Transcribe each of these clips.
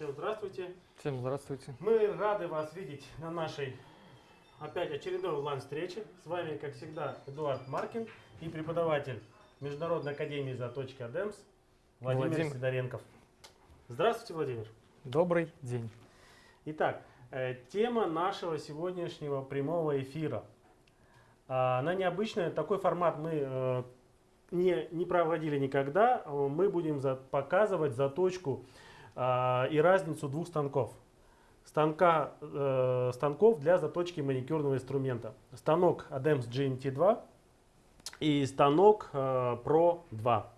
Всем здравствуйте. Всем здравствуйте. Мы рады вас видеть на нашей опять очередной онлайн-встрече. С вами, как всегда, Эдуард Маркин и преподаватель Международной академии заточки АДЕМС Владимир, Владимир. Сидоренков. Здравствуйте, Владимир. Добрый день. Итак, э, тема нашего сегодняшнего прямого эфира. А, Она необычная, такой формат мы э, не, не проводили никогда. Э, Мы будем за- показывать заточку а, и разницу двух станков. Станка, э, станков для заточки маникюрного инструмента. Станок ADEMS GMT2 и станок э, Pro 2.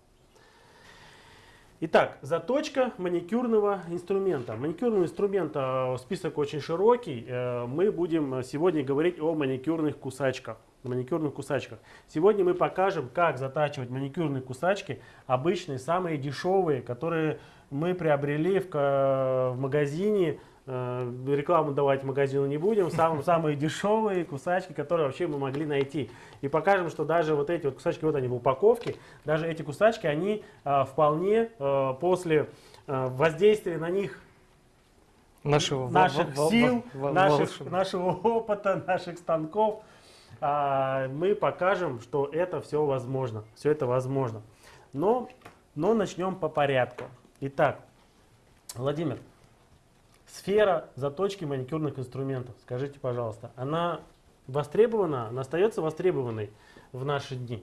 Итак, заточка маникюрного инструмента. Маникюрного инструмента э, список очень широкий. Э, Мы будем сегодня говорить о маникюрных кусачках. Маникюрных кусачках. Сегодня мы покажем, как затачивать маникюрные кусачки, обычные, самые дешевые, которые мы приобрели в, в магазине. Э, Рекламу давать магазину не будем. Сам- самые дешевые кусачки, которые вообще мы могли найти. И покажем, что даже вот эти вот кусачки, вот они в упаковке, даже эти кусачки, они а, вполне а, после а, воздействия на них Нашего наших во- во- сил, во- наших, волшеб- нашего опыта, наших станков, а, мы покажем, что это все возможно. Все это возможно. Но, но начнем по порядку. Итак, Владимир, сфера заточки маникюрных инструментов, скажите, пожалуйста, она востребована, она остается востребованной в наши дни?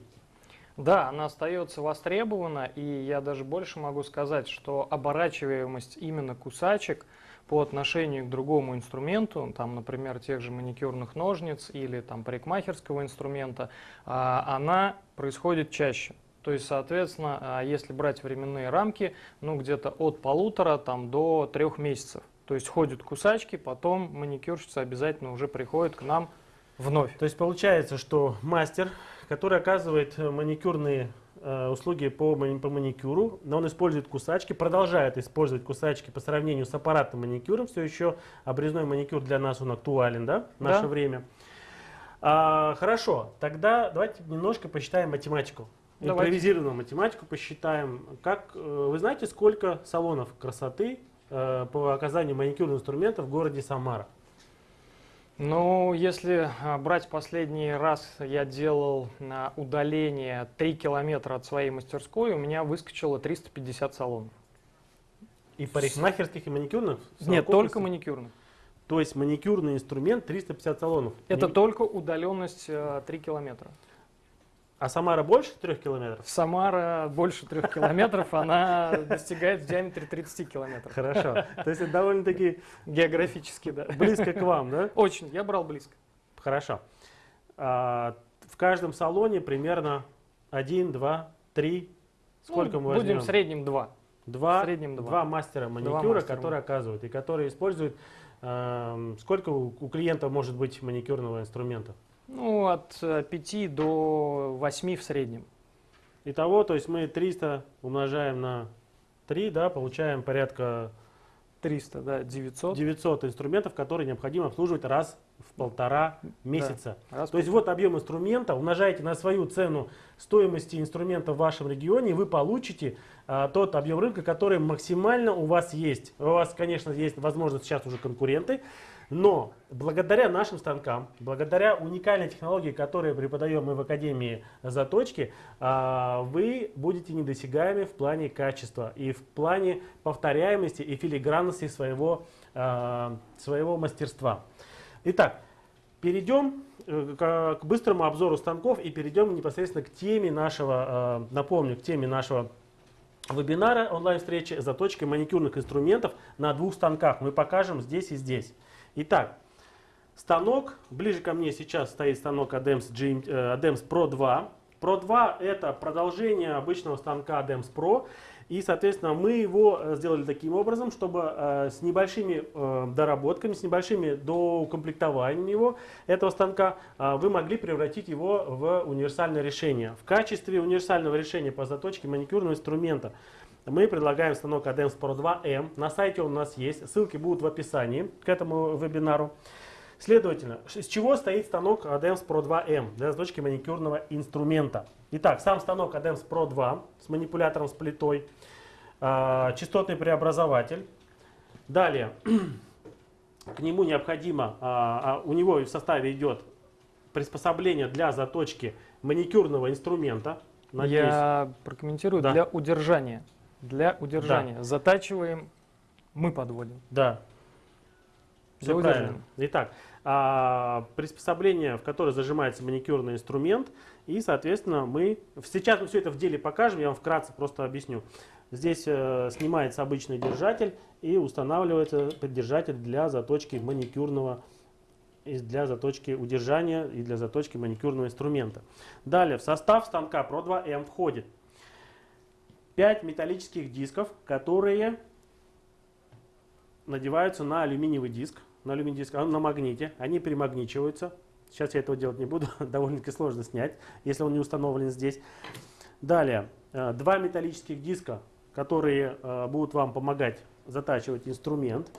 Да, она остается востребована, и я даже больше могу сказать, что оборачиваемость именно кусачек по отношению к другому инструменту, там, например, тех же маникюрных ножниц или там парикмахерского инструмента, а, она происходит чаще. То есть, соответственно, а, если брать временные рамки, ну где-то от полутора там, до трех месяцев. То есть ходят кусачки, потом маникюрщица обязательно уже приходит к нам вновь. То есть получается, что мастер, который оказывает э, маникюрные э, услуги по, по маникюру, но он использует кусачки, продолжает использовать кусачки по сравнению с аппаратным маникюром. Все еще обрезной маникюр для нас он актуален, да, в наше Да. время. А, хорошо, тогда давайте немножко посчитаем математику. Давайте. Импровизированную математику посчитаем. Как, э, вы знаете, сколько салонов красоты э, по оказанию маникюрных инструментов в городе Самара? Ну, если а, брать последний раз, я делал на удаление 3 километра от своей мастерской, у меня выскочило 350 салонов. И парикмахерских, и маникюрных? Нет, только маникюрных. То есть маникюрный инструмент 350 салонов. Это Не- только удаленность э, 3 километра. А Самара больше 3 километров? Самара больше 3 километров, она достигает в диаметре 30 километров. Хорошо. То есть это довольно-таки Географически, да. близко к вам, да? Очень, я брал близко. Хорошо. А, В каждом салоне примерно 1, 2, 3. Сколько Ну, мы возьмем? Будем в среднем 2. Два, в среднем два. два мастера маникюра, мастера. которые оказывают и которые используют. эм, сколько у клиента может быть маникюрного инструмента? Ну, от 5 до 8 в среднем. Итого, то есть мы 300 умножаем на 3, да, получаем порядка 300, да, 900. 900 инструментов, которые необходимо обслуживать раз в полтора месяца. Раз То есть вот объем инструмента, умножаете на свою цену стоимости инструмента в вашем регионе, и вы получите а, тот объем рынка, который максимально у вас есть. У вас, конечно, есть возможность сейчас уже конкуренты, но благодаря нашим станкам, благодаря уникальной технологии, которую преподаем мы в Академии заточки, а, вы будете недосягаемы в плане качества и в плане повторяемости и филигранности своего, а, своего мастерства. Итак, перейдем э, к, быстрому обзору станков и перейдем непосредственно к теме нашего, э, напомню, к теме нашего вебинара онлайн-встречи заточкой маникюрных инструментов на двух станках. Мы покажем здесь и здесь. Итак, станок, ближе ко мне сейчас стоит станок ADEMS, GM, э, ADEMS Pro 2. Pro 2 это продолжение обычного станка ADEMS Pro. И, соответственно, мы его э, сделали таким образом, чтобы э, с небольшими э, доработками, с небольшими доукомплектованием его, этого станка, э, вы могли превратить его в универсальное решение. В качестве универсального решения по заточке маникюрного инструмента мы предлагаем станок ADEMS Pro 2M. На сайте он у нас есть, ссылки будут в описании к этому вебинару. Следовательно, из чего стоит станок ADEMS Pro 2M для заточки маникюрного инструмента? Итак, сам станок ADEMS Pro 2 с манипулятором с плитой, а, частотный преобразователь, Далее, к нему необходимо, а, а, у него в составе идет приспособление для заточки маникюрного инструмента. Надеюсь. Я прокомментирую. Да. Для удержания. Для удержания. Да. Затачиваем, мы подводим. Да. Все правильно. Итак, а, приспособление, в которое зажимается маникюрный инструмент, и, соответственно, мы... Сейчас мы все это в деле покажем, я вам вкратце просто объясню. Здесь э, снимается обычный держатель и устанавливается поддержатель для заточки маникюрного для заточки удержания и для заточки маникюрного инструмента. Далее в состав станка Pro 2M входит 5 металлических дисков, которые надеваются на алюминиевый диск, на алюминиевый диск, на магните, они примагничиваются. Сейчас я этого делать не буду, довольно-таки сложно снять, если он не установлен здесь. Далее, э, два металлических диска, которые э, будут вам помогать затачивать инструмент.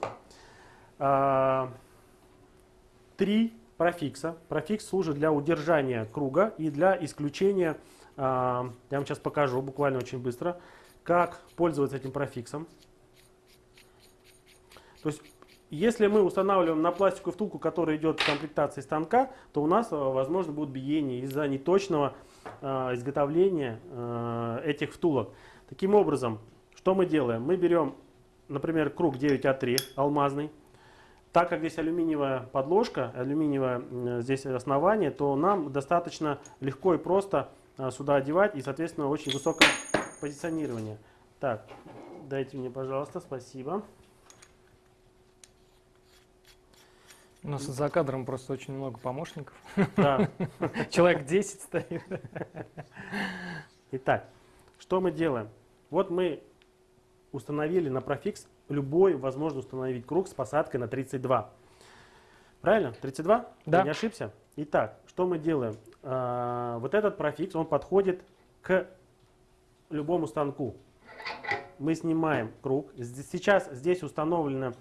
Э, три профикса. Профикс служит для удержания круга и для исключения, я вам сейчас покажу буквально очень быстро, как пользоваться этим профиксом. То есть если мы устанавливаем на пластиковую втулку, которая идет в комплектации станка, то у нас, э, возможно, будут биения из-за неточного э, изготовления этих втулок. Таким образом, что мы делаем? Мы берем, например, круг 9А3 алмазный. Так как здесь алюминиевая подложка, алюминиевое здесь основание, то нам достаточно легко и просто сюда одевать и, соответственно, очень высокое позиционирование. Так, дайте мне, пожалуйста, спасибо. У нас за кадром просто очень много помощников. Да. Человек 10 стоит. Итак, что мы делаем? Вот мы установили на профикс любой возможно установить круг с посадкой на 32. Правильно? 32? Да. Я не ошибся? Итак, что мы делаем? А, вот этот профикс, он подходит к любому станку. Мы снимаем круг. Сейчас здесь установлено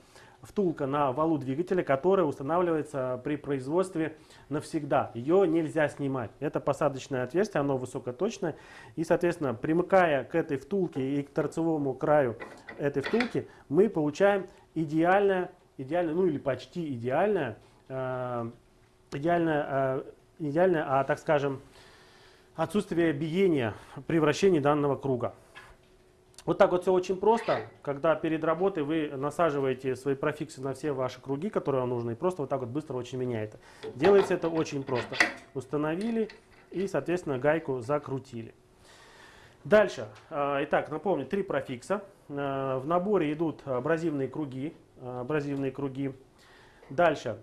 втулка на валу двигателя, которая устанавливается при производстве навсегда. Ее нельзя снимать. Это посадочное отверстие, оно высокоточное. И, соответственно, примыкая к этой втулке и к торцевому краю этой втулки, мы получаем идеальное, идеальное ну или почти идеальное, э, идеальное, э, идеальное, а так скажем, отсутствие биения при вращении данного круга. Вот так вот все очень просто, когда перед работой вы насаживаете свои профиксы на все ваши круги, которые вам нужны, и просто вот так вот быстро очень меняет. Делается это очень просто. Установили и, соответственно, гайку закрутили. Дальше. А, итак, напомню, три профикса. А, в наборе идут абразивные круги. Абразивные круги. Дальше.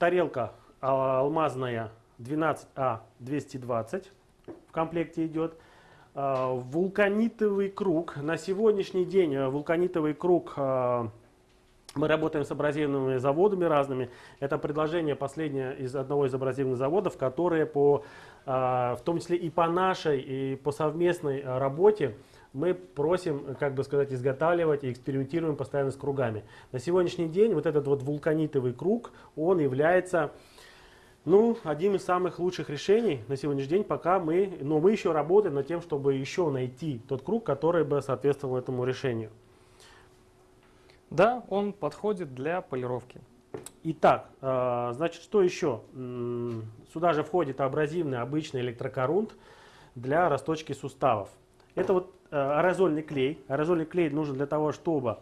Тарелка алмазная 12А220 в комплекте идет. А, вулканитовый круг. На сегодняшний день э, вулканитовый круг а, мы работаем с абразивными заводами разными. Это предложение последнее из одного из абразивных заводов, которые по, а, в том числе и по нашей, и по совместной работе мы просим, как бы сказать, изготавливать и экспериментируем постоянно с кругами. На сегодняшний день вот этот вот вулканитовый круг, он является ну, одним из самых лучших решений на сегодняшний день, пока мы, но мы еще работаем над тем, чтобы еще найти тот круг, который бы соответствовал этому решению. Да, он подходит для полировки. Итак, э, значит, что еще? Сюда же входит абразивный обычный электрокорунт для расточки суставов. Это вот э, аэрозольный клей. Аэрозольный клей нужен для того, чтобы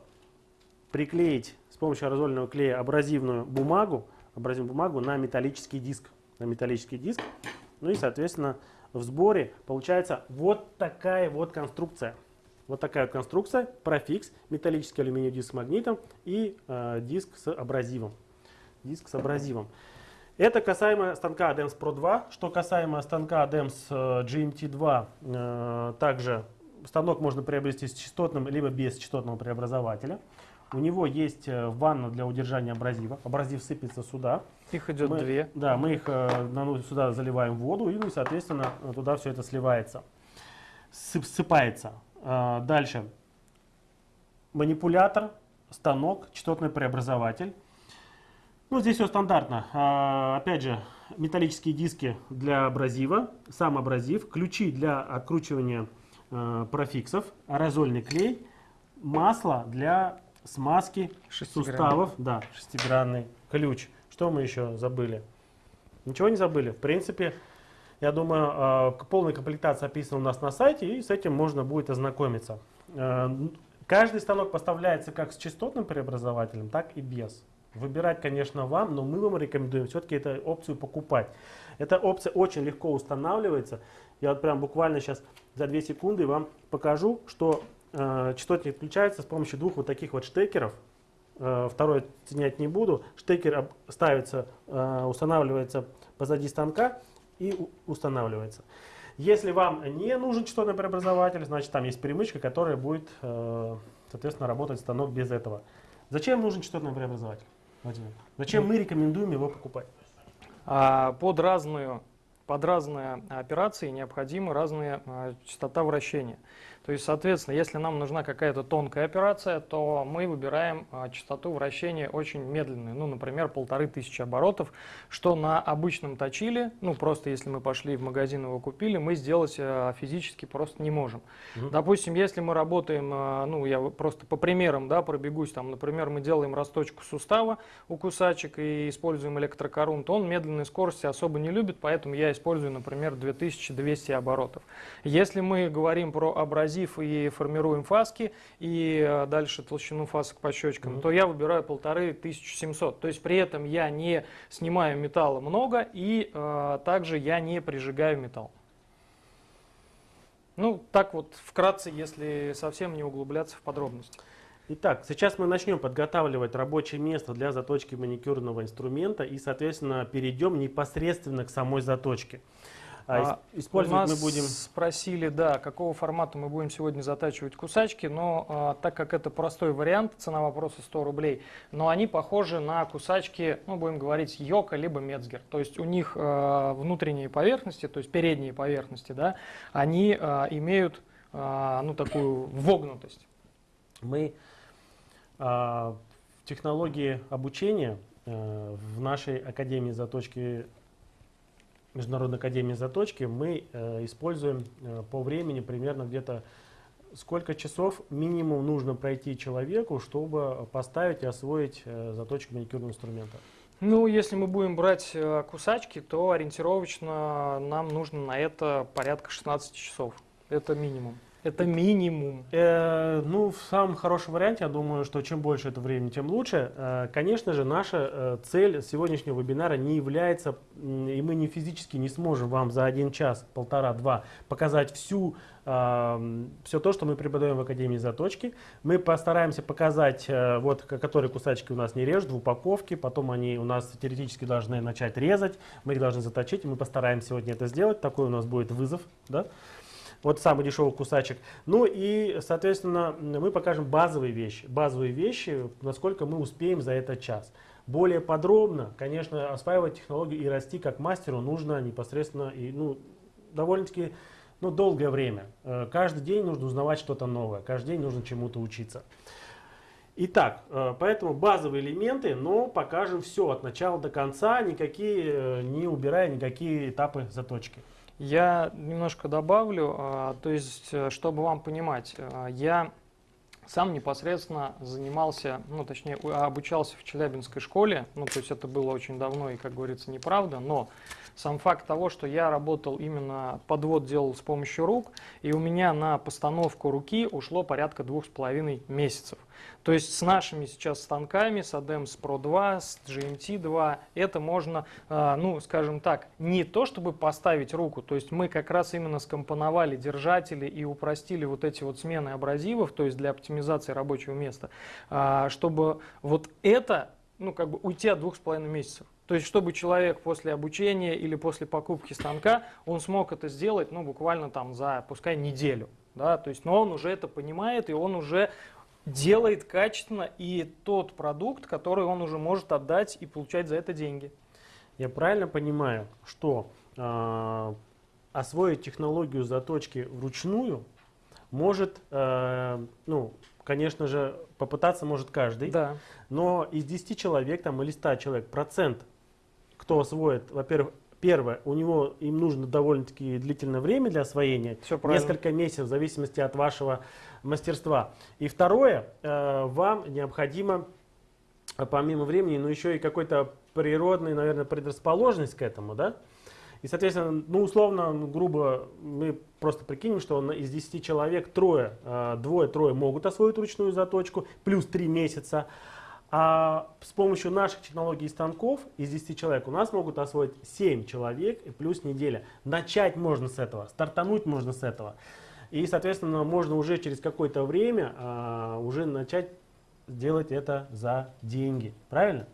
приклеить с помощью аэрозольного клея абразивную бумагу, образим бумагу на металлический диск. На металлический диск. Ну и, соответственно, в сборе получается вот такая вот конструкция. Вот такая вот конструкция, профикс, металлический алюминиевый диск с магнитом и э, диск с абразивом. Диск с абразивом. Это касаемо станка ADEMS Pro 2. Что касаемо станка ADEMS э, GMT2, э, также станок можно приобрести с частотным либо без частотного преобразователя. У него есть э, ванна для удержания абразива. Абразив сыпется сюда. Их идет мы, две. Да, мы их ну, сюда заливаем воду и, ну, соответственно, туда все это сливается. Сып, сыпается. А, дальше. Манипулятор, станок, частотный преобразователь. Ну, здесь все стандартно. А, опять же, металлические диски для абразива, сам абразив, ключи для откручивания а, профиксов, аэрозольный клей – масло для смазки суставов. Да, шестигранный ключ. Что мы еще забыли? Ничего не забыли. В принципе, я думаю, э, полная комплектация описана у нас на сайте, и с этим можно будет ознакомиться. Э, Каждый станок поставляется как с частотным преобразователем, так и без. Выбирать, конечно, вам, но мы вам рекомендуем все-таки эту опцию покупать. Эта опция очень легко устанавливается. Я вот прям буквально сейчас за 2 секунды вам покажу, что э, частотник включается с помощью двух вот таких вот штекеров. Э, второй соединять не буду. Штекер ставится, э, устанавливается позади станка и устанавливается. Если вам не нужен частотный преобразователь, значит там есть перемычка, которая будет, э, соответственно, работать станок без этого. Зачем нужен частотный преобразователь? Владимир? Зачем мы рекомендуем его покупать? А под разную под разные операции необходимы разные а, частота вращения. То есть, соответственно, если нам нужна какая-то тонкая операция, то мы выбираем а, частоту вращения очень медленную, ну, например, полторы тысячи оборотов, что на обычном точиле, ну, просто если мы пошли в магазин его купили, мы сделать а, физически просто не можем. Мгм. Допустим, если мы работаем, а, ну, я просто по примерам, да, пробегусь, там, например, мы делаем расточку сустава у кусачек и используем электрокорун, то он медленной скорости особо не любит, поэтому я использую, например, 2200 оборотов. Если мы говорим про абразив и формируем фаски, и э, дальше толщину фасок по щечкам, Мгм. то я выбираю полторы 1700. То есть при этом я не снимаю металла много, и э, также я не прижигаю металл. Ну, так вот, вкратце, если совсем не углубляться в подробности. Итак, сейчас мы начнем подготавливать рабочее место для заточки маникюрного инструмента и, соответственно, перейдем непосредственно к самой заточке. А, А, ис- Использовать У мы нас будем... спросили, да, какого формата мы будем сегодня затачивать кусачки, но а, так как это простой вариант, цена вопроса 100 рублей, но они похожи на кусачки, ну, будем говорить, Йока либо Мецгер. То есть у них а, внутренние поверхности, то есть передние поверхности, да, они а, имеют, а, ну, такую вогнутость. Мы а, в технологии обучения э, в нашей Академии заточки, Международной Академии заточки, мы э, используем э, по времени примерно где-то сколько часов минимум нужно пройти человеку, чтобы поставить и освоить э, заточку маникюрного инструмента. Ну, если мы будем брать кусачки, то ориентировочно нам нужно на это порядка 16 часов. Это минимум. Это минимум. Э, ну, в самом хорошем варианте, я думаю, что чем больше это времени, тем лучше. Э, конечно же, наша э, цель сегодняшнего вебинара не является, и мы не физически не сможем вам за один час, полтора, два показать всю, все то, что мы преподаем в Академии заточки. Мы постараемся показать, э, вот, которые кусачки у нас не режут в упаковке, потом они у нас теоретически должны начать резать, мы их должны заточить, и мы постараемся сегодня это сделать. Такой у нас будет вызов, да? Вот самый дешевый кусачек. Ну и, соответственно, мы покажем базовые вещи. Базовые вещи, насколько мы успеем за этот час. Более подробно, конечно, осваивать технологию и расти как мастеру нужно непосредственно и ну, довольно-таки ну, долгое время. Э, Каждый день нужно узнавать что-то новое, каждый день нужно чему-то учиться. Итак, э, поэтому базовые элементы, но покажем все от начала до конца, никакие, э, не убирая никакие этапы заточки. Я немножко добавлю, а, то есть, э, чтобы вам понимать, а, я сам непосредственно занимался, ну, точнее, у- обучался в Челябинской школе, ну, то есть это было очень давно и, как говорится, неправда, но сам факт того, что я работал именно, подвод делал с помощью рук, и у меня на постановку руки ушло порядка двух с половиной месяцев. То есть с нашими сейчас станками, с ADEMS Pro 2, с GMT 2, это можно, а, ну, скажем так, не то чтобы поставить руку, то есть мы как раз именно скомпоновали держатели и упростили вот эти вот смены абразивов, то есть для оптимизации рабочего места, а, чтобы вот это, ну, как бы уйти от двух с половиной месяцев. То есть, чтобы человек после обучения или после покупки станка, он смог это сделать, ну, буквально там за, пускай, неделю. Да, то есть, но он уже это понимает, и он уже делает качественно и тот продукт, который он уже может отдать и получать за это деньги. Я правильно понимаю, что э, освоить технологию заточки вручную может, э, ну, конечно же, попытаться может каждый, Да. но из 10 человек там, или 100 человек процент, кто освоит, во-первых, Первое, у него им нужно довольно-таки длительное время для освоения, правильно. несколько месяцев в зависимости от вашего мастерства. И второе, э, вам необходимо э, помимо времени, но еще и какой-то природный, наверное, предрасположенность к этому, да? И, соответственно, ну, условно, ну, грубо, мы просто прикинем, что из 10 человек трое, э, двое-трое могут освоить ручную заточку, плюс 3 месяца. А с помощью наших технологий и станков из 10 человек у нас могут освоить 7 человек и плюс неделя. Начать можно с этого, стартануть можно с этого. И, соответственно, можно уже через какое-то время а, уже начать делать это за деньги. Правильно?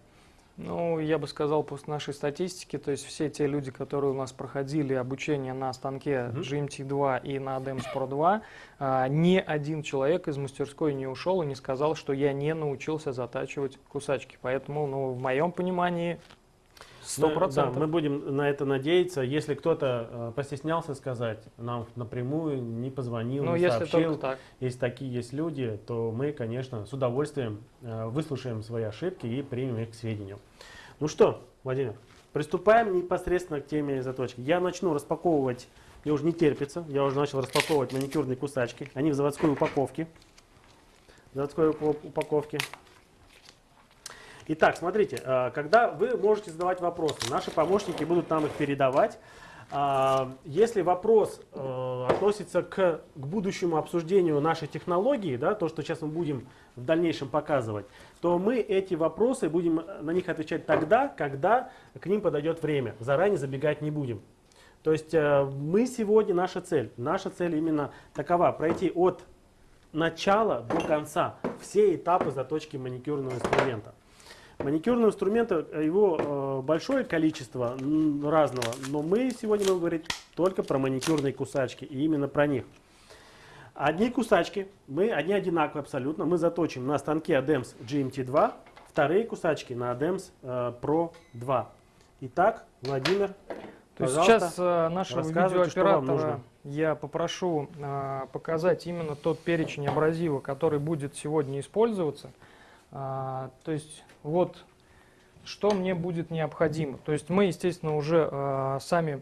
Ну, я бы сказал, по нашей статистике, то есть все те люди, которые у нас проходили обучение на станке Мгм. GMT2 и на ADEMS Pro 2, а, ни один человек из мастерской не ушел и не сказал, что я не научился затачивать кусачки. Поэтому, ну, в моем понимании, сто процентов. Да, мы будем на это надеяться. Если кто-то э, постеснялся сказать нам напрямую, не позвонил, Ну, не если сообщил, так. если такие есть люди, то мы, конечно, с удовольствием э, выслушаем свои ошибки и примем их к сведению. Ну что, Владимир, приступаем непосредственно к теме заточки. Я начну распаковывать, мне уже не терпится, я уже начал распаковывать маникюрные кусачки. Они в заводской упаковке. В заводской упа- упаковке. Итак, смотрите, э, когда вы можете задавать вопросы, наши помощники будут нам их передавать. А, Если вопрос э, относится к, к будущему обсуждению нашей технологии, да, то, что сейчас мы будем в дальнейшем показывать, то мы эти вопросы будем на них отвечать тогда, когда к ним подойдет время. Заранее забегать не будем. То есть э, мы сегодня, наша цель, наша цель именно такова, пройти от начала до конца все этапы заточки маникюрного инструмента. Маникюрного инструмента, э, его э, большое количество разного, но мы сегодня будем говорить только про маникюрные кусачки и именно про них. Одни кусачки, мы, одни одинаковые абсолютно, мы заточим на станке ADEMS GMT2, вторые кусачки на ADEMS э, Pro 2. Итак, Владимир, То есть сейчас нашего видеооператора я попрошу показать именно тот перечень абразива, который будет сегодня использоваться. А, то есть вот что мне будет необходимо. То есть мы, естественно, уже э, сами,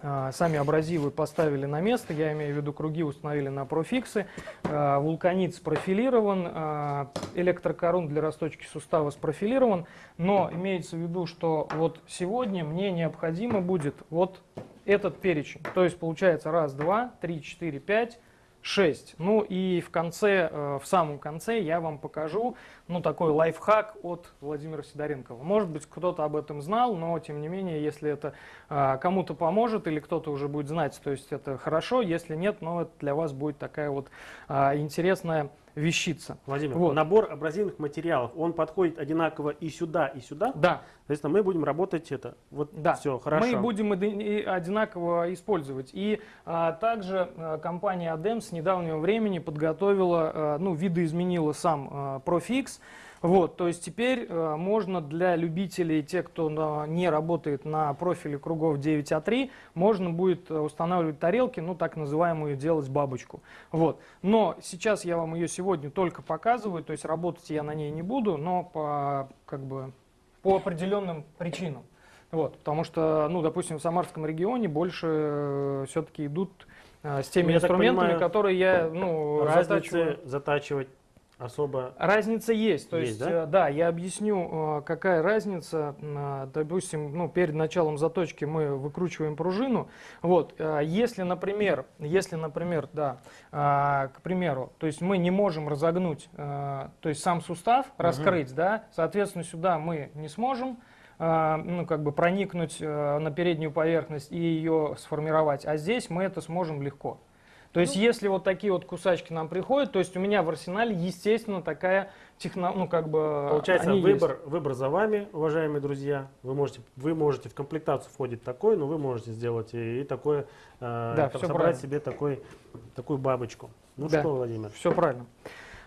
э, сами абразивы поставили на место, я имею в виду круги установили на профиксы, вулканит спрофилирован, электрокорун для расточки сустава спрофилирован, но имеется в виду, что вот сегодня мне необходимо будет вот этот перечень. То есть получается раз, два, три, четыре, пять, шесть. Ну и в конце, э, в самом конце я вам покажу, ну такой лайфхак от Владимира Сидоренкова. Может быть кто-то об этом знал, но тем не менее, если это э, кому-то поможет или кто-то уже будет знать, то есть это хорошо, если нет, но это для вас будет такая вот э, интересная вещица. Владимир, Вот. набор абразивных материалов, он подходит одинаково и сюда, и сюда. Да, Соответственно, мы будем работать это. Вот Да, все, хорошо. мы будем одинаково использовать. И а, также а, компания ADEM с недавнего времени подготовила, а, ну, видоизменила сам а, ProFix. Вот, то есть теперь а, можно для любителей, те, кто на- не работает на профиле кругов 9А3, можно будет а, устанавливать тарелки, ну, так называемую делать бабочку. Вот. Но сейчас я вам ее сегодня только показываю, то есть работать я на ней не буду, но по, как бы, по определенным причинам. Вот, потому что, ну, допустим, в Самарском регионе больше все-таки идут э, с теми Ну, я инструментами, понимаю, которые я, ну, затачиваю. Разницы затачивать особо... Разница есть. То Есть, есть, да? э, да, я объясню, э, какая разница. Э, Допустим, ну, перед началом заточки мы выкручиваем пружину. Вот, если, например, если, например, да, к примеру, то есть мы не можем разогнуть, то есть сам сустав раскрыть, да, соответственно, сюда мы не сможем ну, как бы проникнуть на переднюю поверхность и ее сформировать, а здесь мы это сможем легко. То есть, если вот такие вот кусачки нам приходят, то есть у меня в арсенале, естественно, такая техно, ну как бы Получается, они есть. выбор, выбор за вами, уважаемые друзья. Вы можете, вы можете в комплектацию входит такой, но вы можете сделать и, и такое, э, Да, собрать правильно. себе такой, такую бабочку. Ну Да. что, Владимир? Все правильно.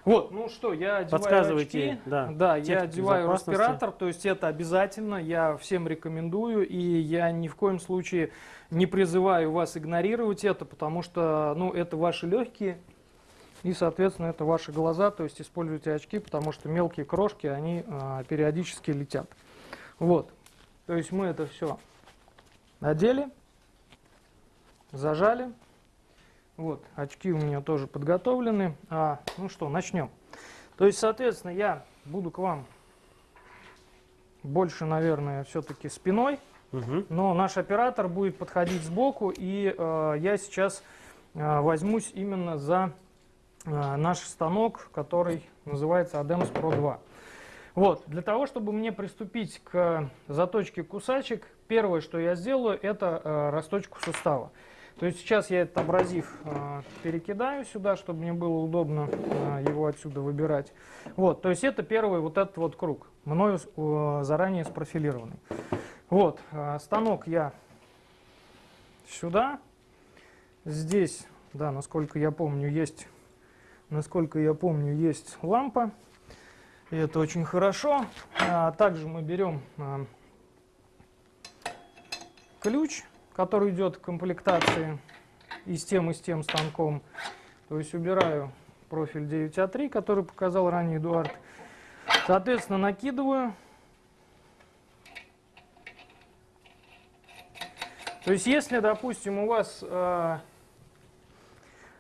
Вот, ну что, я одеваю Подсказывайте, очки. да, Да, я одеваю респиратор, то есть это обязательно, я всем рекомендую, и я ни в коем случае не призываю вас игнорировать это, потому что, ну, это ваши легкие, и, соответственно, это ваши глаза, то есть используйте очки, потому что мелкие крошки, они а, периодически летят. Вот, то есть мы это все Одели, зажали. Вот, очки у меня тоже подготовлены. А, ну что, начнем. То есть, соответственно, я буду к вам больше, наверное, все-таки спиной, Мгм. но наш оператор будет подходить сбоку, и э, я сейчас э, возьмусь именно за э, наш станок, который называется ADEMS Pro 2. Вот, для того, чтобы мне приступить к заточке кусачек, первое, что я сделаю, это э, расточку сустава. То есть сейчас я этот абразив э, перекидаю сюда, чтобы мне было удобно э, его отсюда выбирать. Вот, то есть это первый вот этот вот круг, мною э, заранее спрофилированный. Вот, э, станок я сюда. Здесь, да, насколько я помню, есть, насколько я помню, есть лампа. И это очень хорошо. А также мы берем а, ключ, который идет в комплектации и с тем, и с тем станком. То есть убираю профиль 9А3, который показал ранее Эдуард. Соответственно, накидываю. То есть, если, допустим, у вас э,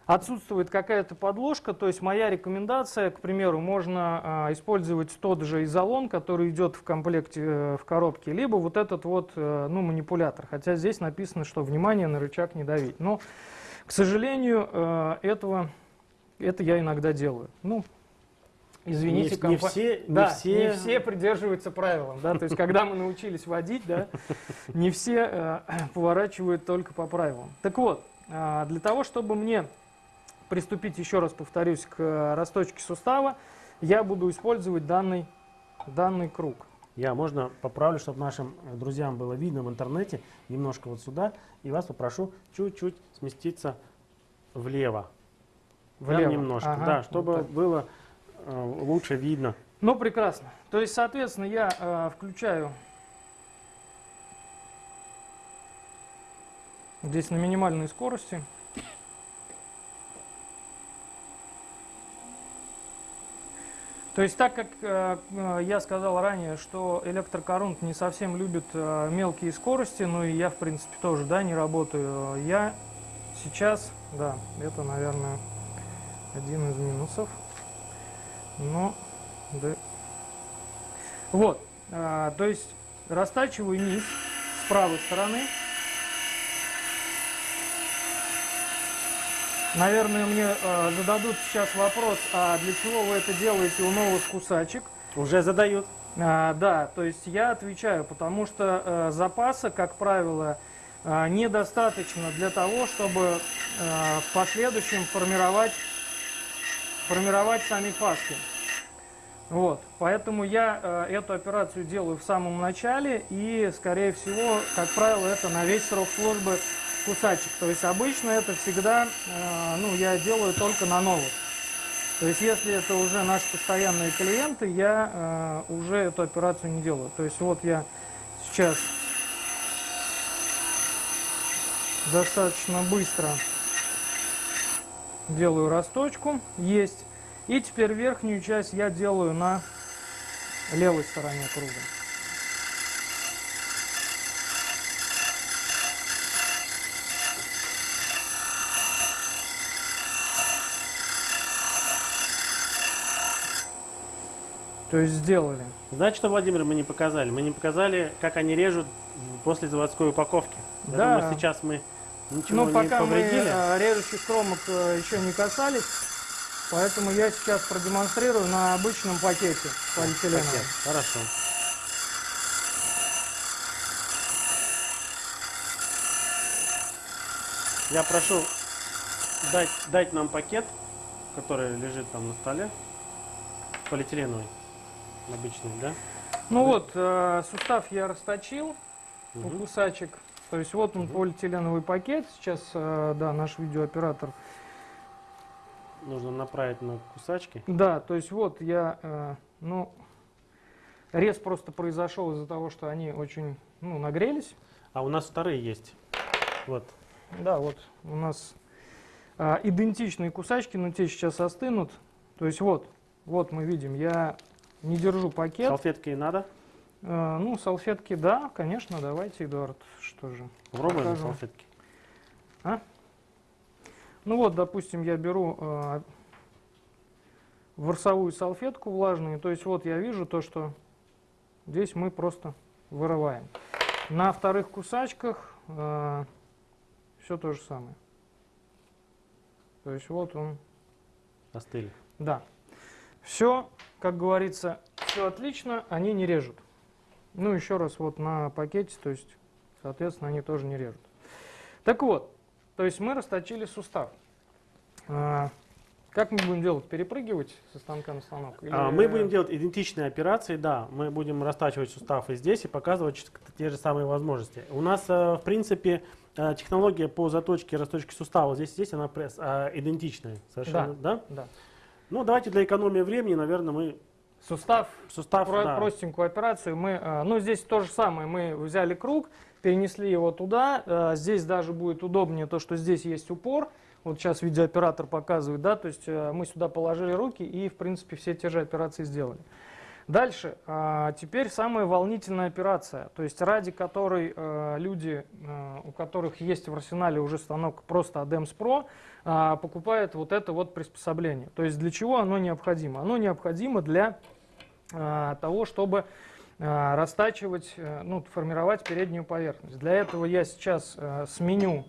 отсутствует какая-то подложка, то есть моя рекомендация, к примеру, можно э, использовать тот же изолон, который идет в комплекте э, в коробке, либо вот этот вот э, ну, манипулятор. Хотя здесь написано, что внимание на рычаг не давить. Но, к сожалению, э, этого, это я иногда делаю. Ну, извините, не, не компа- все, не да, все, не все придерживаются правилам, да, то есть когда мы научились водить, да, не все э, поворачивают только по правилам. Так вот, э, для того, чтобы мне приступить, еще раз повторюсь, к э, расточке сустава, я буду использовать данный, данный круг. Я, можно поправлю, чтобы нашим э, друзьям было видно в интернете, немножко вот сюда, и вас попрошу чуть-чуть сместиться влево. Прям Влево. немножко, Ага, да, вот чтобы так. было э, лучше видно. Ну, прекрасно. То есть, соответственно, я э, включаю здесь на минимальной скорости. То есть, так как э, я сказал ранее, что электрокорунт не совсем любит э, мелкие скорости, ну и я, в принципе, тоже, да, не работаю, я сейчас, да, это, наверное, один из минусов, но, да. Вот, э, то есть, растачиваю низ с правой стороны. Наверное, мне э, зададут сейчас вопрос, а для чего вы это делаете у новых кусачек? Уже задают. А, да, то есть я отвечаю, потому что э, запаса, как правило, э, недостаточно для того, чтобы э, в последующем формировать, формировать сами фаски. Вот, поэтому я э, эту операцию делаю в самом начале и, скорее всего, как правило, это на весь срок службы кусачек. То есть обычно это всегда, э, ну, я делаю только на новых. То есть, если это уже наши постоянные клиенты, я э, уже эту операцию не делаю. То есть, вот я сейчас достаточно быстро делаю расточку. Есть. И теперь верхнюю часть я делаю на левой стороне круга. То есть сделали. Знаете, что, Владимир, мы не показали? Мы не показали, как они режут после заводской упаковки. Я Да. думаю, сейчас мы ничего Ну, не пока мы повредили. э, режущих кромок э, еще не касались, поэтому я сейчас продемонстрирую на обычном пакете полиэтиленовом. Пакет. Хорошо. Я прошу дать, дать нам пакет, который лежит там на столе, полиэтиленовый, обычный, да? Ну вот, э, сустав я расточил у Мгм. кусачек. То есть вот он Мгм. полиэтиленовый пакет. Сейчас, э, да, наш видеооператор. Нужно направить на кусачки. Да, то есть вот я, э, ну, рез просто произошел из-за того, что они очень, ну, нагрелись. А у нас вторые есть. Вот. Да, вот у нас а, идентичные кусачки, но те сейчас остынут. То есть вот, вот мы видим, я не держу пакет. Салфеткой надо. Э, ну, салфетки, да, конечно, давайте, Эдуард, что же. Попробуем на Покажем. салфетки. Ну вот, допустим, я беру э, ворсовую салфетку влажную, то есть вот я вижу то, что здесь мы просто вырываем. На вторых кусачках все то же самое. То есть вот он, Остыли. да. Все, как говорится, все отлично, они не режут. Ну, еще раз, вот на пакете, то есть, соответственно, они тоже не режут. Так вот, то есть мы расточили сустав. А, как мы будем делать? Перепрыгивать со станка на станок? А, Или- Мы будем делать идентичные операции, да. Мы будем растачивать сустав и здесь и показывать те же самые возможности. У нас, э, в принципе, э, технология по заточке и расточке сустава здесь, здесь она а, идентичная. Совершенно, да. Да. Ну, давайте для экономии времени, наверное, мы Сустав, сустав, про- да. простенькую операцию, мы, а, ну, здесь то же самое, мы взяли круг, перенесли его туда, а, здесь даже будет удобнее то, что здесь есть упор, вот сейчас видеооператор показывает, да, то есть э, мы сюда положили руки и, в принципе, все те же операции сделали. Дальше, а, теперь самая волнительная операция, то есть ради которой э, люди, э, у которых есть в арсенале уже станок просто ADEMS Pro, а, покупают вот это вот приспособление. То есть для чего оно необходимо? Оно необходимо для а, того, чтобы а, растачивать, э, ну, формировать переднюю поверхность. Для этого я сейчас э, сменю,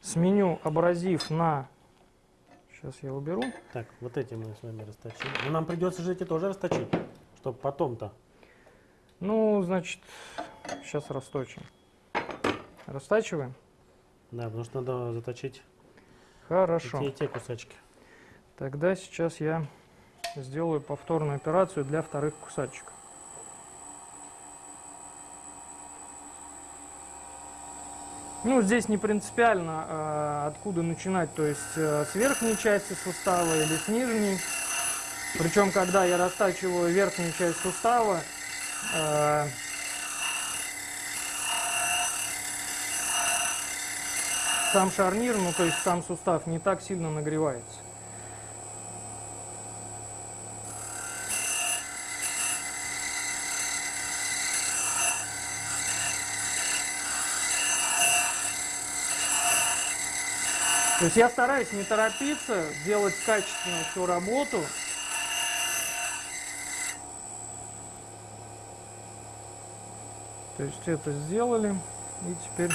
сменю абразив на... Сейчас я уберу. Так, вот эти мы с вами расточим. Но нам придется же эти тоже расточить, чтобы потом-то. Ну, значит, сейчас расточим. Растачиваем? Да, потому что надо заточить и Хорошо. те, и те кусачки. Тогда сейчас я сделаю повторную операцию для вторых кусачек. Ну, здесь не принципиально, э, откуда начинать, то есть э, с верхней части сустава или с нижней. Причем, когда я растачиваю верхнюю часть сустава, э, сам шарнир, ну то есть сам сустав не так сильно нагревается. То есть я стараюсь не торопиться, делать качественно всю работу. То есть это сделали. И теперь...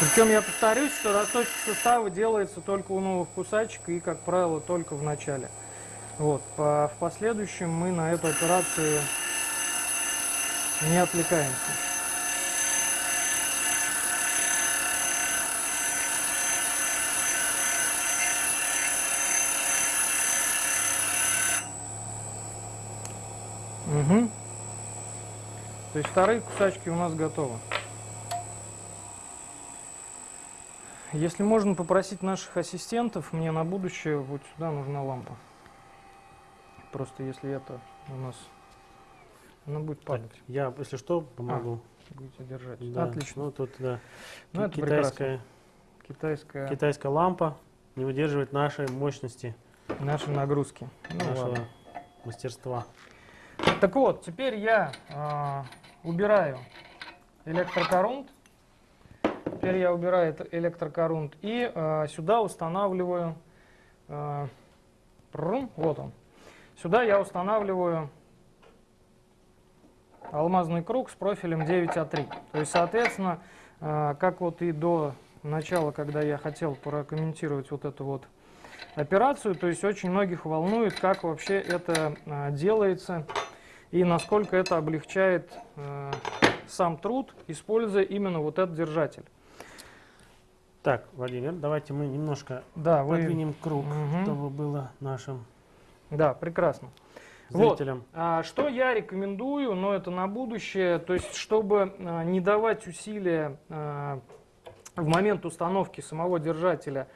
Причем я повторюсь, что расточка сустава делается только у новых кусачек и, как правило, только в начале. Вот. По- в последующем мы на эту операцию не отвлекаемся. Угу. То есть вторые кусачки у нас готовы. Если можно попросить наших ассистентов, мне на будущее вот сюда нужна лампа. Просто если это у нас, она будет Так, падать. я, если что, помогу. Будете держать. Да, Отлично. Ну, тут, да. Ну, это прекрасно. китайская, Китайская, китайская лампа не выдерживает нашей мощности, наши нагрузки. Ну, нашего ладно. мастерства. Так вот, теперь я а, убираю электрокорунт. Теперь я убираю электрокорунт и а, сюда устанавливаю, а, прррм, вот он. Сюда я устанавливаю алмазный круг с профилем 9А3. То есть, соответственно, а, как вот и до начала, когда я хотел прокомментировать вот эту вот операцию, то есть очень многих волнует, как вообще это а, делается и насколько это облегчает э, сам труд, используя именно вот этот держатель. Так, Владимир, давайте мы немножко Да, вы... подвинем круг, Мгм. чтобы было нашим Да, прекрасно. Вот. зрителям. А, что я рекомендую, но это на будущее, то есть чтобы а, не давать усилия а, в момент установки самого держателя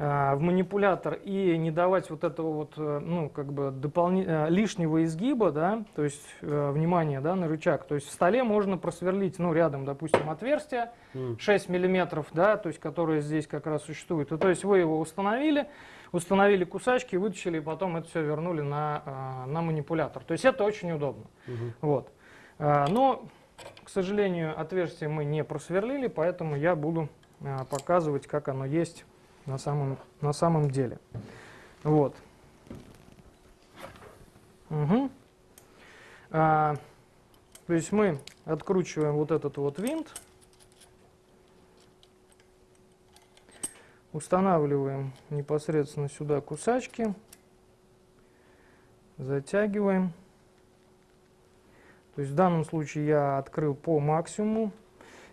а, в манипулятор и не давать вот этого вот, э, ну, как бы дополни... э, лишнего изгиба, да, то есть э, внимание, да, на рычаг. То есть в столе можно просверлить, ну, рядом, допустим, отверстие М. 6 миллиметров, да, то есть которое здесь как раз существует. И, то есть вы его установили, установили кусачки, вытащили, и потом это все вернули на, а, на манипулятор. То есть это очень удобно. Мгм. Вот. А, Но, к сожалению, отверстие мы не просверлили, поэтому я буду а, показывать, как оно есть на самом, на самом деле. Вот. Мгм. А, то есть мы откручиваем вот этот вот винт, устанавливаем непосредственно сюда кусачки, затягиваем. То есть в данном случае я открыл по максимуму.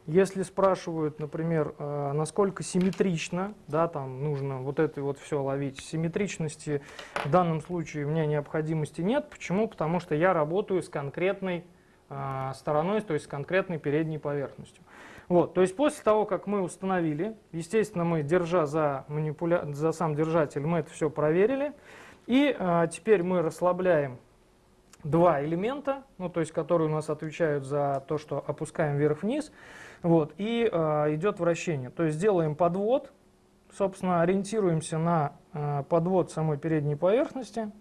Если спрашивают, например, э, насколько симметрично, да, там нужно вот это вот все ловить, симметричности в данном случае у меня необходимости нет. Почему? Потому что я работаю с конкретной э, стороной, то есть с конкретной передней поверхностью. Вот, то есть после того, как мы установили, естественно, мы, держа за, манипуля... за сам держатель, мы это все проверили. И э, теперь мы расслабляем два элемента, ну, то есть которые у нас отвечают за то, что опускаем вверх-вниз, вот, и э, идет вращение. То есть делаем подвод, собственно, ориентируемся на э, подвод самой передней поверхности,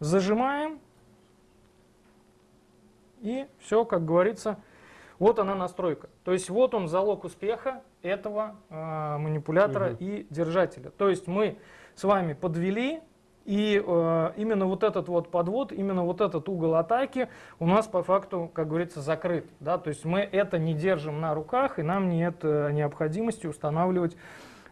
зажимаем, и все, как говорится, вот она настройка. То есть вот он залог успеха этого э, манипулятора Мгм. и держателя. То есть мы с вами подвели, и э, именно вот этот вот подвод, именно вот этот угол атаки у нас по факту, как говорится, закрыт. Да? То есть мы это не держим на руках, и нам нет э, необходимости устанавливать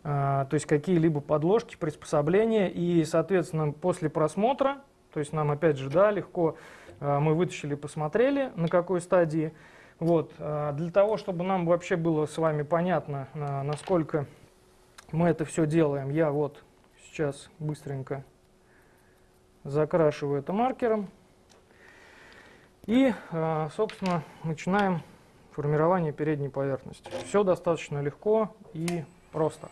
э, то есть какие-либо подложки, приспособления. И, соответственно, после просмотра, то есть нам опять же, да, легко э, мы вытащили, посмотрели, на какой стадии. Вот, э, для того, чтобы нам вообще было с вами понятно, э, насколько мы это все делаем, я вот сейчас быстренько закрашиваю это маркером. И, э, собственно, начинаем формирование передней поверхности. Все достаточно легко и просто.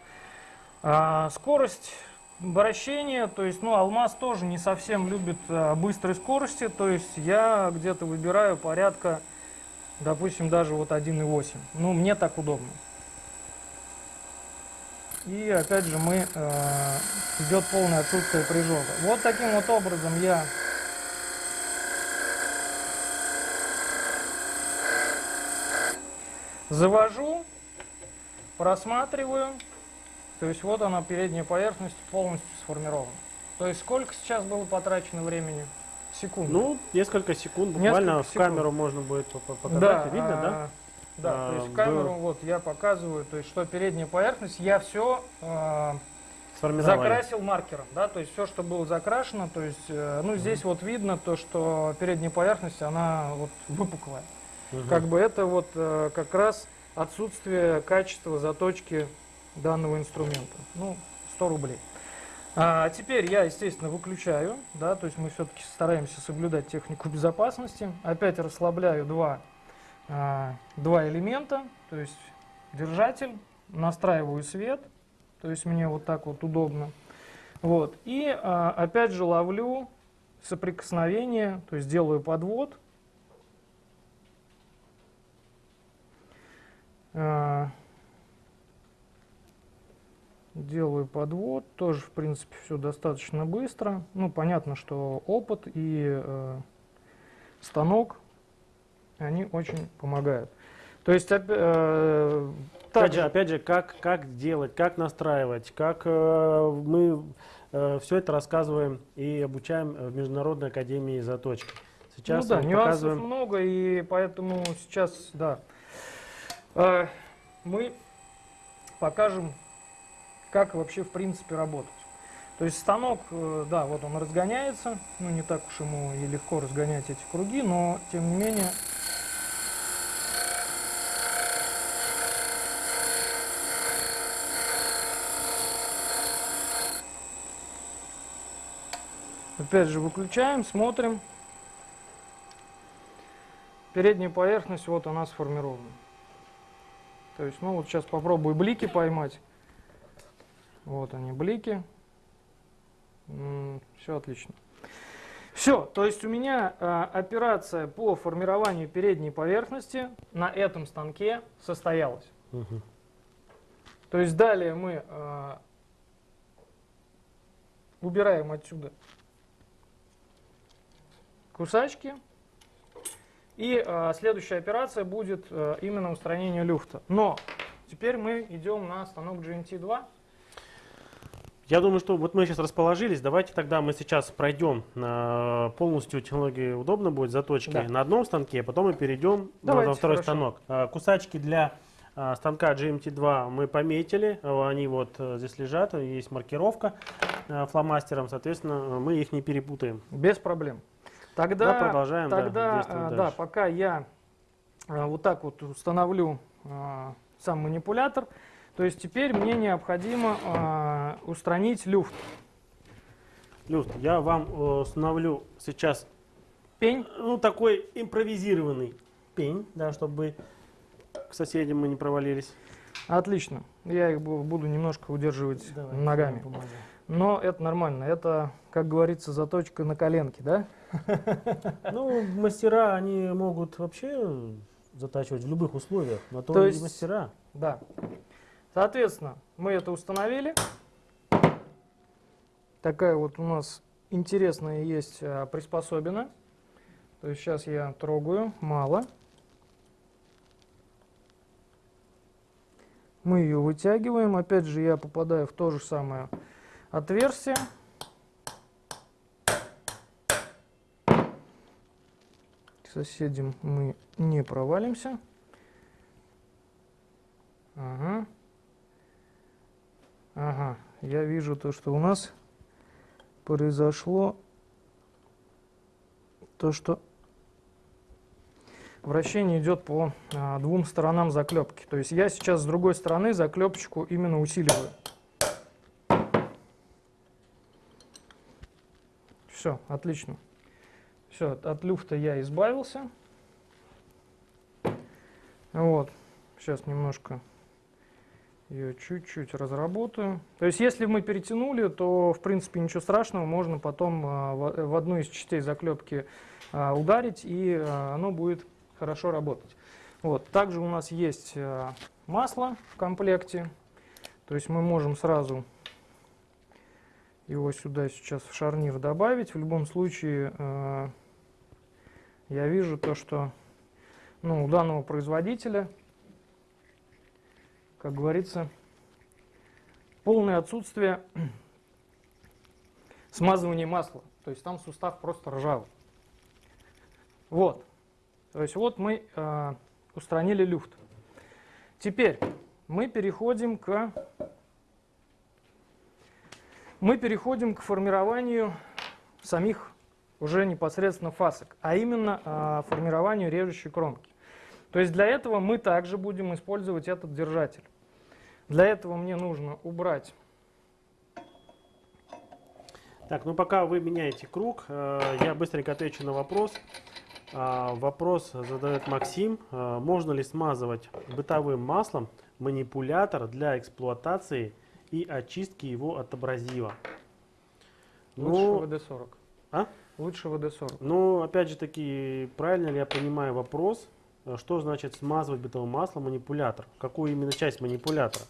А, Скорость вращения, то есть, ну, алмаз тоже не совсем любит а, быстрой скорости, то есть я где-то выбираю порядка, допустим, даже вот 1,8. Ну, мне так удобно. И опять же мы э, идет полное отсутствие прижога. Вот таким вот образом я завожу, просматриваю. То есть вот она передняя поверхность полностью сформирована. То есть сколько сейчас было потрачено времени? Секунд. Ну, несколько секунд, буквально Несколько в секунд. камеру можно будет по- по- показать. Видно, да? а, Да, то А, есть в камеру было- вот я показываю, то есть что передняя поверхность, я все Сформировали. закрасил маркером, да, то есть все, что было закрашено, то есть, э, ну здесь вот видно то, что передняя поверхность, она вот выпуклая. Мгм. Как бы это вот э, как раз отсутствие качества заточки данного инструмента. Ну, 100 рублей. А теперь я, естественно, выключаю, да, то есть мы все-таки стараемся соблюдать технику безопасности. Опять расслабляю два, а, два элемента, то есть держатель, настраиваю свет, то есть мне вот так вот удобно. Вот. И а, опять же ловлю соприкосновение, то есть делаю подвод. А, Делаю подвод, тоже в принципе все достаточно быстро. Ну, понятно, что опыт и э, станок, они очень помогают. То есть, э, Опять же, опять же, как, как делать, как настраивать, как э, мы все это рассказываем и обучаем в Международной академии заточки. Сейчас ну да, нюансов показываем. много, и поэтому сейчас, да, э, мы покажем, как вообще в принципе работать. То есть станок, э, да, вот он разгоняется, ну не так уж ему и легко разгонять эти круги, но тем не менее Опять же выключаем, смотрим. Передняя поверхность, вот она сформирована. То есть, ну вот сейчас попробую блики поймать. Вот они, блики. Все отлично. Все, то есть у меня э, операция по формированию передней поверхности на этом станке состоялась. Угу. То есть далее мы э, убираем отсюда кусачки. И э, следующая операция будет э, именно устранение люфта. Но теперь мы идем на станок GMT2. Я думаю, что вот мы сейчас расположились. Давайте тогда мы сейчас пройдем на полностью технологии удобно будет заточки Да. на одном станке, а потом мы перейдем на, Давайте, на второй хорошо. станок. А, Кусачки для а, станка GMT2 мы пометили, они вот э, здесь лежат, есть маркировка фломастером, соответственно, мы их не перепутаем. Без проблем. Тогда, Да, продолжаем, да, тогда да, дальше. пока я вот так вот установлю сам манипулятор, то есть теперь мне необходимо а, устранить люфт. Люст, я вам э, установлю сейчас Пень. ну, такой импровизированный пень, да, чтобы к соседям мы не провалились. Отлично. Я их бу- буду немножко удерживать ногами. Но это нормально. Это, как говорится, заточка на коленке, да? Ну, мастера, они могут вообще затачивать в любых условиях, на то, То есть- мастера. Да. Соответственно, мы это установили. Такая вот у нас интересная есть а, приспособина. То есть сейчас я трогаю, мало. Мы ее вытягиваем. Опять же я попадаю в то же самое отверстие. К соседям мы не провалимся. Ага. Ага. Я вижу то, что у нас произошло то, что вращение идет по а, двум сторонам заклепки. То есть я сейчас с другой стороны заклепочку именно усиливаю. Все, отлично. Все, от люфта я избавился. Вот. Сейчас немножко ее чуть-чуть разработаю. То есть, если мы перетянули, то, в принципе, ничего страшного. Можно потом а, в, одну из частей заклепки а, ударить, и а, оно будет хорошо работать. Вот. Также у нас есть масло в комплекте. То есть, мы можем сразу его сюда сейчас в шарнир добавить. В любом случае, я вижу то, что ну, у данного производителя как говорится, полное отсутствие смазывания масла. То есть там сустав просто ржавый. Вот. То есть вот мы э, устранили люфт. Теперь мы переходим к мы переходим к формированию самих уже непосредственно фасок, а именно э, формированию режущей кромки. То есть для этого мы также будем использовать этот держатель. Для этого мне нужно убрать. Так, ну пока вы меняете круг, э, я быстренько отвечу на вопрос. А, Вопрос задает Максим. А, Можно ли смазывать бытовым маслом манипулятор для эксплуатации и очистки его от абразива? Лучше Ну, ВД-40. а? Лучше ВД-40. Ну, опять же таки, правильно ли я понимаю вопрос, что значит смазывать бытовым маслом манипулятор? Какую именно часть манипулятора?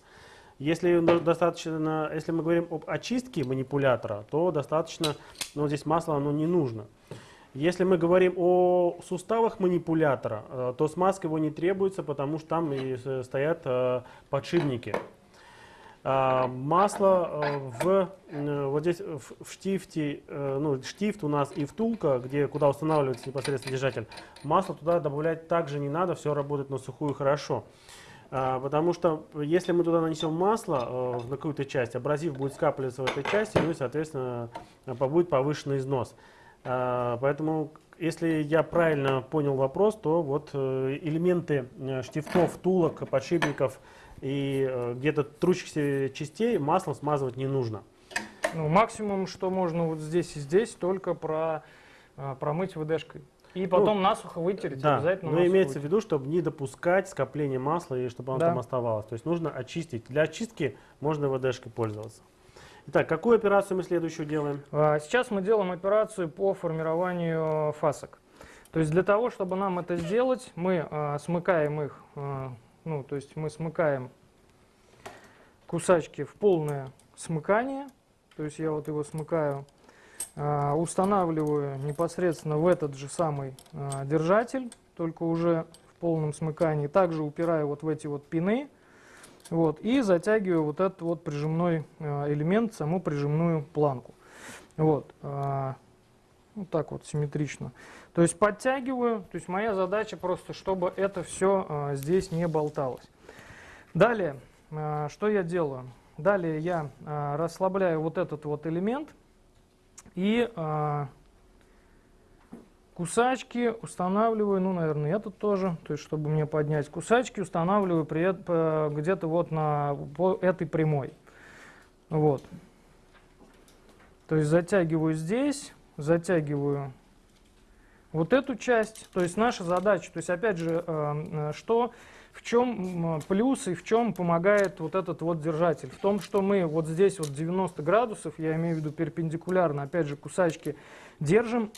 Если достаточно, если мы говорим об очистке манипулятора, то достаточно, ну, здесь масло оно не нужно. Если мы говорим о суставах манипулятора, э, то смазка его не требуется, потому что там и стоят э, подшипники. А, Масло э, в, э, вот здесь в, в штифте, э, ну, штифт у нас и втулка, где, куда устанавливается непосредственно держатель, масло туда добавлять также не надо, все работает на сухую хорошо. А, Потому что если мы туда нанесем масло на какую-то часть, абразив будет скапливаться в этой части, ну и, соответственно, будет повышенный износ. А, Поэтому, если я правильно понял вопрос, то вот элементы штифтов, втулок, подшипников и э, где-то трущихся частей маслом смазывать не нужно. Ну, максимум, что можно вот здесь и здесь, только про, а, промыть ВДшкой. И потом насухо вытереть, Да, обязательно но имеется в вытереть. виду, чтобы не допускать скопления масла и чтобы оно Да. там оставалось. То есть нужно очистить. Для очистки можно ВДшкой пользоваться. Итак, какую операцию мы следующую делаем? А, Сейчас мы делаем операцию по формированию фасок. То есть для того, чтобы нам это сделать, мы а, смыкаем их, а, ну, то есть мы смыкаем кусачки в полное смыкание. То есть я вот его смыкаю, а, устанавливаю непосредственно в этот же самый а, держатель, только уже в полном смыкании. Также упираю вот в эти вот пины. Вот, и затягиваю вот этот вот прижимной а, элемент, саму прижимную планку. Вот, вот так вот симметрично. То есть подтягиваю, то есть моя задача просто, чтобы это все здесь не болталось. Далее, а, что я делаю? Далее я а, расслабляю вот этот вот элемент и а, кусачки устанавливаю, ну, наверное, этот тоже, то есть, чтобы мне поднять кусачки, устанавливаю где-то вот на по этой прямой. Вот. То есть затягиваю здесь, затягиваю вот эту часть. То есть наша задача, то есть опять же, э, э, что, в чем плюс и в чем помогает вот этот вот держатель? В том, что мы вот здесь вот 90 градусов, я имею в виду перпендикулярно, опять же, кусачки держим,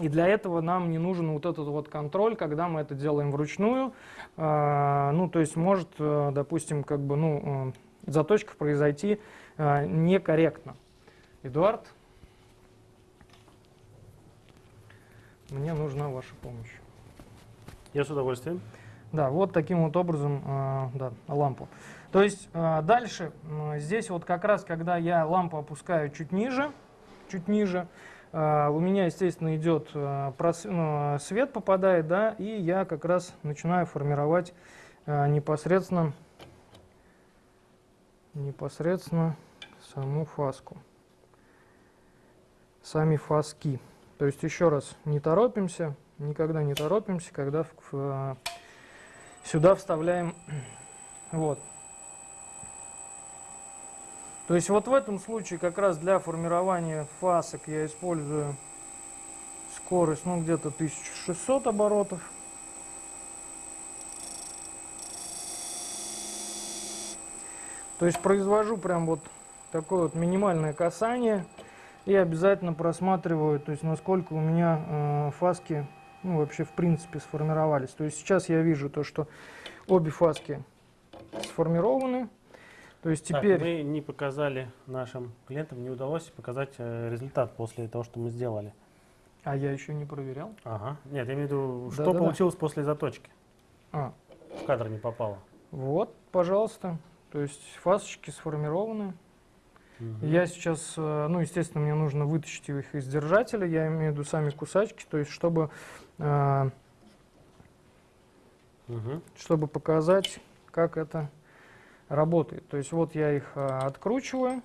и для этого нам не нужен вот этот вот контроль, когда мы это делаем вручную. А, ну, то есть может, э, допустим, как бы, ну, э, заточка произойти э, некорректно. Эдуард, мне нужна ваша помощь. Я с удовольствием. Да, вот таким вот образом, э, да, лампу. То есть э, дальше, здесь вот как раз, когда я лампу опускаю чуть ниже, чуть ниже, э, у меня, естественно, идет э, прос- ну, свет попадает, да, и я как раз начинаю формировать э, непосредственно, непосредственно саму фаску, сами фаски. То есть еще раз, не торопимся, никогда не торопимся, когда в- в, э, сюда вставляем вот. То есть вот в этом случае как раз для формирования фасок я использую скорость, ну где-то 1600 оборотов. То есть произвожу прям вот такое вот минимальное касание и обязательно просматриваю, то есть насколько у меня э, фаски ну, вообще в принципе сформировались. То есть сейчас я вижу то, что обе фаски сформированы. То есть Так, теперь... мы не показали нашим клиентам, не удалось показать э, результат после того, что мы сделали. А я еще не проверял. Ага. Нет, я имею в виду, что Да-да-да. получилось после заточки. А, В кадр не попало. вот, пожалуйста. То есть фасочки сформированы. Мгм. Я сейчас, э, ну, естественно, мне нужно вытащить их из держателя. Я имею в виду сами кусачки, то есть чтобы, э, Мгм. чтобы показать, как это работает. То есть вот я их э, откручиваю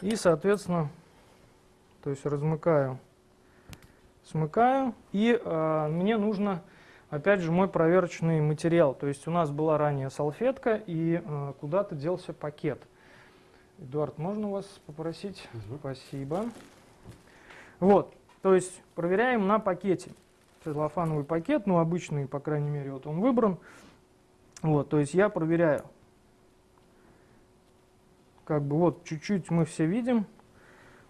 и, соответственно, то есть размыкаю, смыкаю. И э, мне нужно, опять же, мой проверочный материал. То есть у нас была ранее салфетка и э, куда-то делся пакет. Эдуард, можно вас попросить? Мгм. Спасибо. Вот, то есть проверяем на пакете. Целлофановый пакет, ну обычный, по крайней мере, вот он выбран. Вот, то есть я проверяю. Как бы вот чуть-чуть мы все видим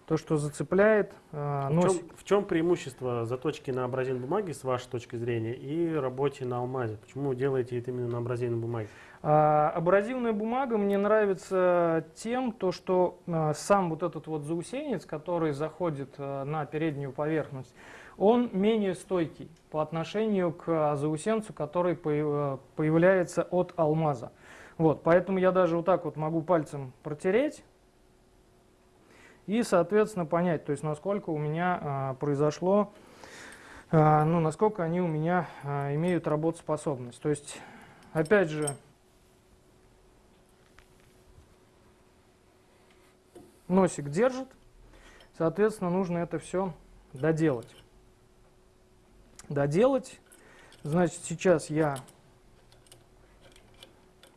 то, что зацепляет э, В чем, в чем преимущество заточки на абразин бумаге с вашей точки зрения и работе на алмазе? Почему вы делаете это именно на абразивной бумаге? А, абразивная бумага мне нравится тем, то, что а, сам вот этот вот заусенец, который заходит а, на переднюю поверхность, он менее стойкий по отношению к заусенцу, который появ- появляется от алмаза. Вот, поэтому я даже вот так вот могу пальцем протереть и, соответственно, понять, то есть насколько у меня а, произошло, а, ну, насколько они у меня а, имеют работоспособность. То есть, опять же, носик держит, соответственно, нужно это все доделать. Доделать, значит, сейчас я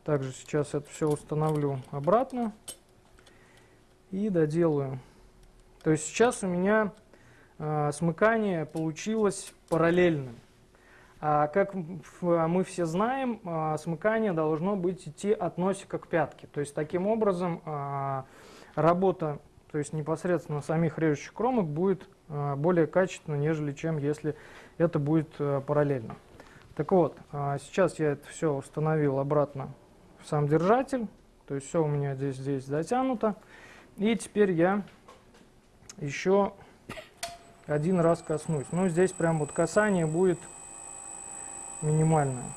также сейчас это все установлю обратно и доделаю. То есть сейчас у меня э, смыкание получилось параллельным. А как мы все знаем, э, смыкание должно быть идти от носика к пятке. То есть таким образом э, работа, то есть непосредственно самих режущих кромок будет более качественно, нежели чем если это будет параллельно. Так вот, сейчас я это все установил обратно в сам держатель. То есть все у меня здесь, здесь затянуто. И теперь я еще один раз коснусь. Ну, здесь прям вот касание будет минимальное.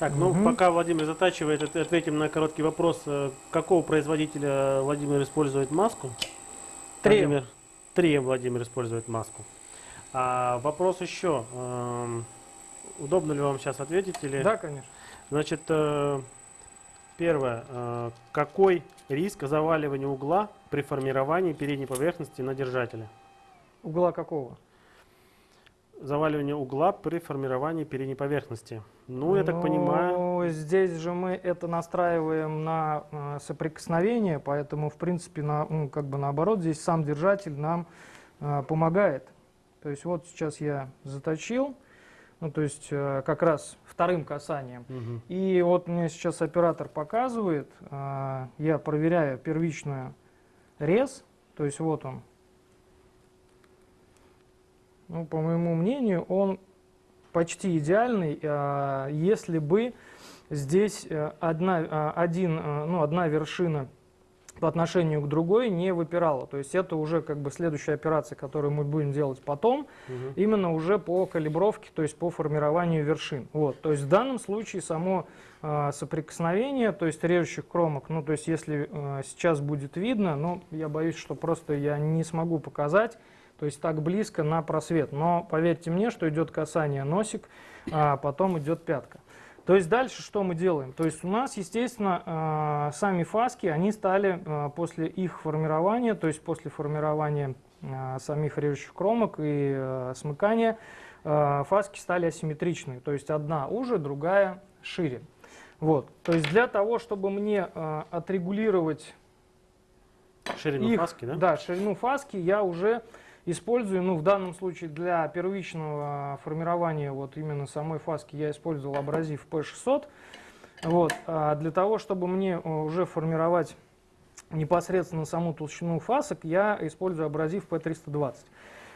Так, ну угу. пока Владимир затачивает, ответим на короткий вопрос. Э, какого производителя Владимир использует маску? Три. Владимир, три Владимир использует маску. А, вопрос еще. Эм, удобно ли вам сейчас ответить? Или... Да, конечно. Значит, э, первое. Э, какой риск заваливания угла при формировании передней поверхности на держателе? Угла какого? Заваливание угла при формировании передней поверхности. Ну, я так ну. Здесь же мы это настраиваем на э, соприкосновение, поэтому, в принципе, на, ну, как бы наоборот, здесь сам держатель нам э, помогает. То есть вот сейчас я заточил, ну, то есть э, как раз вторым касанием. Угу. И вот мне сейчас оператор показывает, э, я проверяю первичную рез, то есть вот он. Ну, по моему мнению, он почти идеальный, а, если бы здесь э, одна, а, один, э, ну, одна вершина по отношению к другой не выпирала. То есть это уже как бы следующая операция, которую мы будем делать потом, угу. именно уже по калибровке, то есть по формированию вершин. Вот. То есть в данном случае само э, соприкосновение, то есть режущих кромок, ну то есть если э, сейчас будет видно, но я боюсь, что просто я не смогу показать, то есть так близко на просвет. Но поверьте мне, что идет касание носик, а потом идет пятка. То есть дальше что мы делаем? То есть у нас, естественно, э, сами фаски, они стали э, после их формирования, то есть после формирования э, самих режущих кромок и смыкания, фаски стали асимметричные. То есть одна уже, другая шире. Вот. То есть для того, чтобы мне отрегулировать ширину их, фаски, да? Да, ширину фаски я уже использую, ну, в данном случае для первичного формирования вот именно самой фаски я использовал абразив P600. Вот, а для того, чтобы мне э, уже формировать непосредственно саму толщину фасок, я использую абразив P320.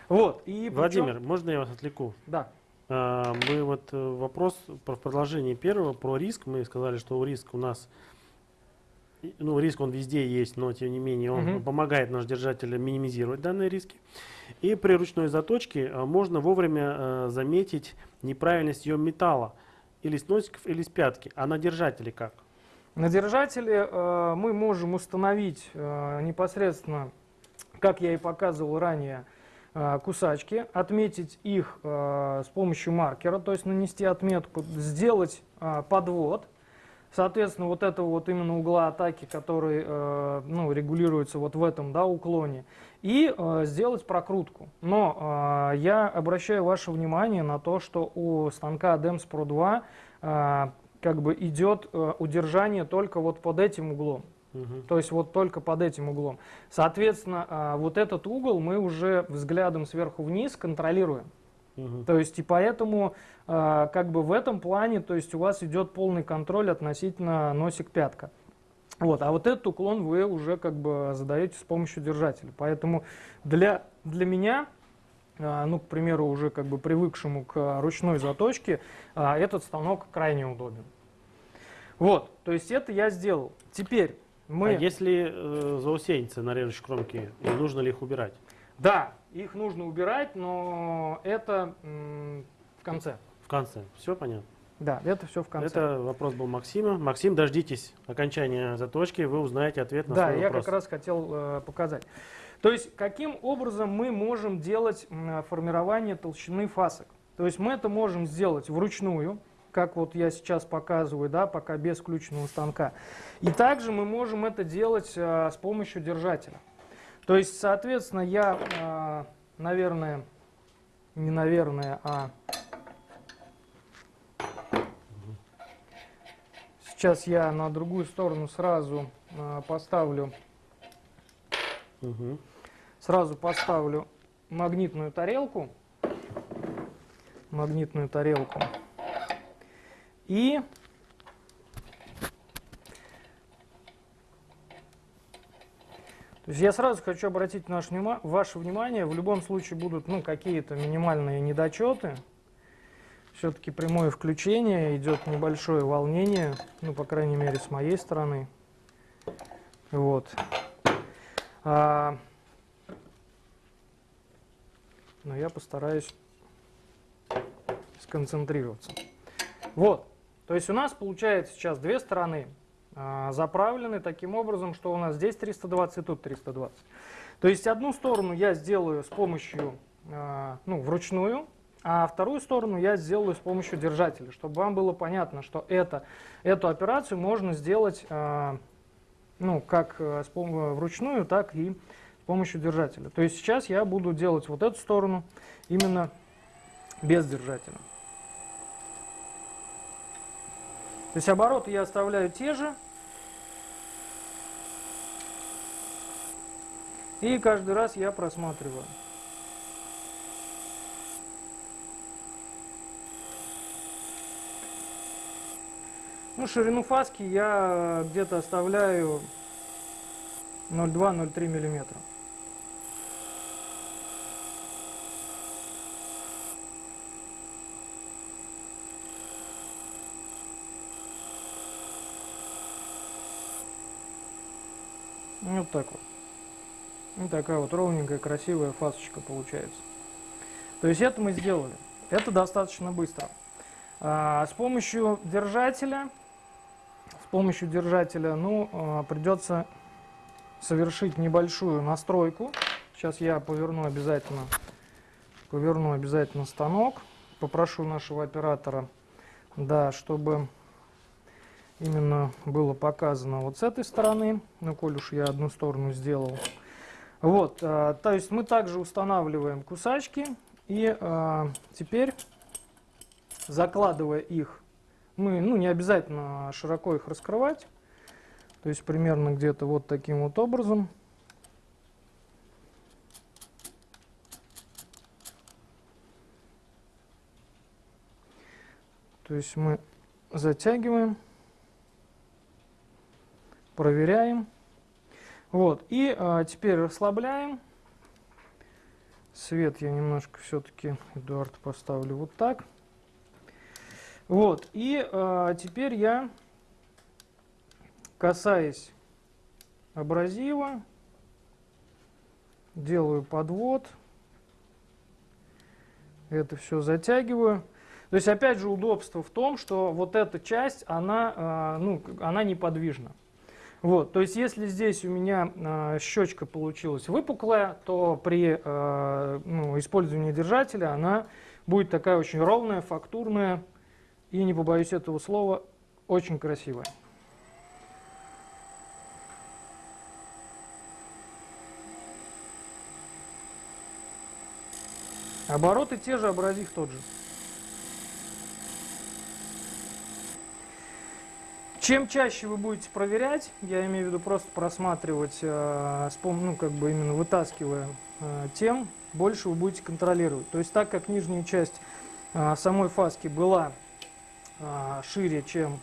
Вот, и Владимир, причем... можно я вас отвлеку? Да. А, мы вот э, вопрос про продолжение первого, про риск. Мы сказали, что риск у нас ну, риск он везде есть, но тем не менее он угу. помогает наш держатель минимизировать данные риски. И при ручной заточке э, можно вовремя э, заметить неправильность ее металла или с носиков, или с пятки. А на держателе как? На держателе э, мы можем установить э, непосредственно, как я и показывал ранее, э, кусачки, отметить их э, с помощью маркера, то есть нанести отметку, сделать подвод, Соответственно, вот этого вот именно угла атаки, который э, ну, регулируется вот в этом да, уклоне, и э, сделать прокрутку. Но э, я обращаю ваше внимание на то, что у станка DEMS Pro 2 э, как бы идет э, удержание только вот под этим углом. Угу. То есть вот только под этим углом. Соответственно, э, вот этот угол мы уже взглядом сверху вниз контролируем. Угу. То есть и поэтому как бы в этом плане, то есть у вас идет полный контроль относительно носик-пятка. Вот, а вот этот уклон вы уже как бы задаете с помощью держателя. Поэтому для, для меня, э, ну, к примеру, уже как бы привыкшему к ручной заточке, э, этот станок крайне удобен. Вот, то есть это я сделал. Теперь мы... А если э, заусенцы на режущей кромке, нужно ли их убирать? Да, их нужно убирать, но это в конце. В конце. Все понятно? Да, это все в конце. Это вопрос был Максима. Максим, дождитесь окончания заточки, вы узнаете ответ на да, свой вопрос. Да, я как раз хотел э, показать. То есть, каким образом мы можем делать э, формирование толщины фасок? То есть, мы это можем сделать вручную, как вот я сейчас показываю, да, пока без включенного станка. И также мы можем это делать э, с помощью держателя. То есть, соответственно, я, а, наверное, не наверное, а Сейчас я на другую сторону сразу а, поставлю, Мгм. сразу поставлю магнитную тарелку. Магнитную тарелку. И То есть я сразу хочу обратить наше, ваше внимание, в любом случае будут ну, какие-то минимальные недочеты. Все-таки прямое включение, идет небольшое волнение, ну, по крайней мере, с моей стороны. Вот. А, но я постараюсь сконцентрироваться. Вот. То есть у нас получается сейчас две стороны а, заправлены таким образом, что у нас здесь 320 и тут 320. То есть одну сторону я сделаю с помощью, а, ну, вручную, а вторую сторону я сделаю с помощью держателя, чтобы вам было понятно, что это, эту операцию можно сделать а, ну, как э, с вручную, так и с помощью держателя. То есть сейчас я буду делать вот эту сторону именно без держателя. То есть обороты я оставляю те же. И каждый раз я просматриваю. Ну, ширину фаски я где-то оставляю 0,2-0,3 миллиметра. Ну, Вот так вот. Вот такая вот ровненькая, красивая фасочка получается. То есть это мы сделали. Это достаточно быстро. А, с помощью держателя, помощью держателя, ну, а, придется совершить небольшую настройку. Сейчас я поверну обязательно, поверну обязательно станок. Попрошу нашего оператора, да, чтобы именно было показано вот с этой стороны. Ну, коль уж я одну сторону сделал. Вот, а, то есть мы также устанавливаем кусачки. И а, теперь, закладывая их, мы, ну, не обязательно широко их раскрывать. То есть примерно где-то вот таким вот образом. То есть мы затягиваем, проверяем. Вот, и а, теперь расслабляем. Свет я немножко все-таки, Эдуард, поставлю вот так. Вот, и а, теперь я, касаясь абразива, делаю подвод. Это все затягиваю. То есть, опять же, удобство в том, что вот эта часть, она, а, ну, она неподвижна. Вот, то есть, если здесь у меня а, щечка получилась выпуклая, то при а, ну, использовании держателя она будет такая очень ровная, фактурная и, не побоюсь этого слова, очень красивая. Обороты те же, абразив тот же. Чем чаще вы будете проверять, я имею в виду просто просматривать, э, ну как бы именно вытаскивая, э, тем больше вы будете контролировать. То есть так как нижняя часть э, самой фаски была э, шире, чем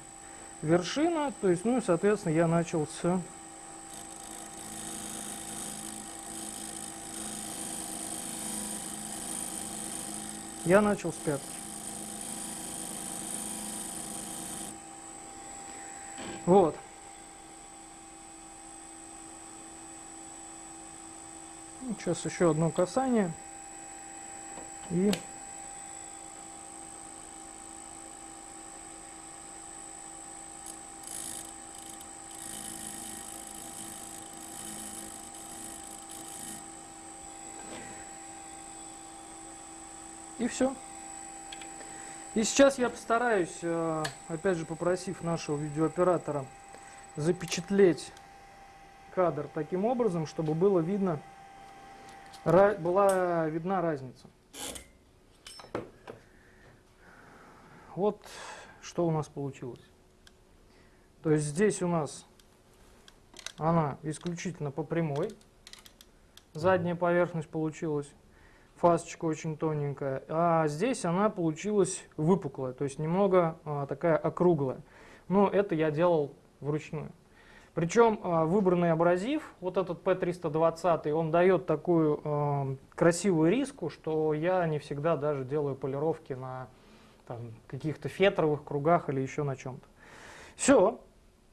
вершина, то есть, ну и соответственно я начал с я начал с пятки. Вот. Сейчас еще одно касание. И И все. И сейчас я постараюсь, э, опять же попросив нашего видеооператора, запечатлеть кадр таким образом, чтобы было видно, была видна разница. Вот что у нас получилось. То есть здесь у нас она исключительно по прямой. Задняя поверхность получилась. Фасочка очень тоненькая. А здесь она получилась выпуклая, то есть немного а, такая округлая. Но это я делал вручную. Причем а, выбранный абразив, вот этот P320, он дает такую э, красивую риску, что я не всегда даже делаю полировки на каких-то фетровых кругах или еще на чем-то. Все.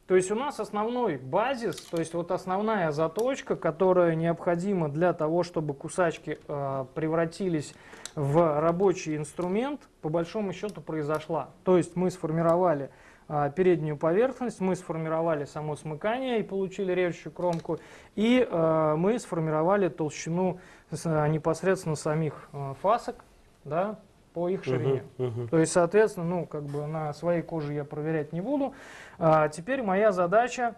То есть у нас основной базис, то есть вот основная заточка, которая необходима для того, чтобы кусачки э, превратились в рабочий инструмент, по большому счету произошла. То есть мы сформировали а, переднюю поверхность, мы сформировали само смыкание и получили режущую кромку, и э, мы сформировали толщину э, непосредственно самих э, фасок да, по их ширине. Uh -huh, uh -huh. То есть, соответственно, ну, как бы на своей коже я проверять не буду. А теперь моя задача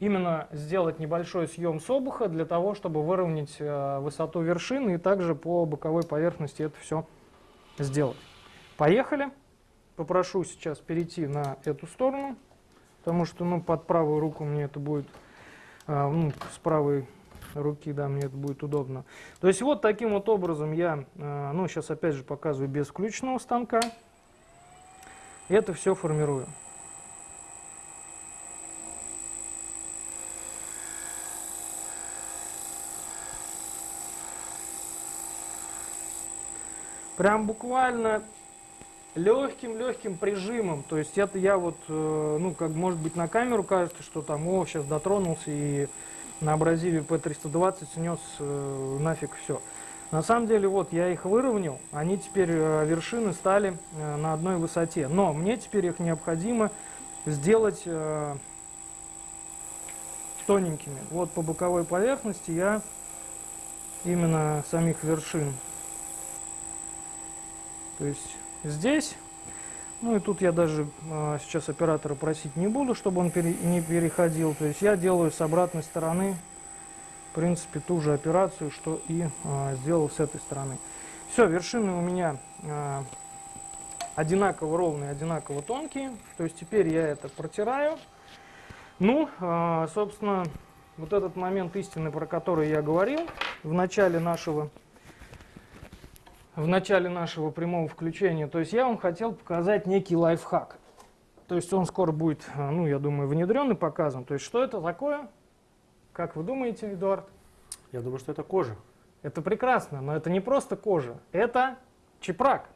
именно сделать небольшой съем с обуха для того, чтобы выровнять э, высоту вершины и также по боковой поверхности это все сделать. Поехали попрошу сейчас перейти на эту сторону, потому что ну, под правую руку мне это будет, а, ну, с правой руки, да, мне это будет удобно. То есть вот таким вот образом я, а, ну, сейчас опять же показываю без включенного станка, это все формирую. Прям буквально легким-легким прижимом. То есть это я вот, э, ну, как может быть на камеру кажется, что там, о, сейчас дотронулся и на абразиве P320 снес э, нафиг все. На самом деле, вот, я их выровнял, они теперь, э, вершины стали э, на одной высоте. Но мне теперь их необходимо сделать э, тоненькими. Вот по боковой поверхности я именно самих вершин. То есть здесь. Ну и тут я даже а, сейчас оператора просить не буду, чтобы он пере, не переходил. То есть я делаю с обратной стороны, в принципе, ту же операцию, что и а, сделал с этой стороны. Все, вершины у меня а, одинаково ровные, одинаково тонкие. То есть теперь я это протираю. Ну, а, собственно, вот этот момент истины, про который я говорил в начале нашего в начале нашего прямого включения. То есть я вам хотел показать некий лайфхак. То есть он скоро будет, а, ну, я думаю, внедрен и показан. То есть что это такое? Как вы думаете, Эдуард? Я думаю, что это кожа. Это прекрасно, но это не просто кожа. Это чепрак.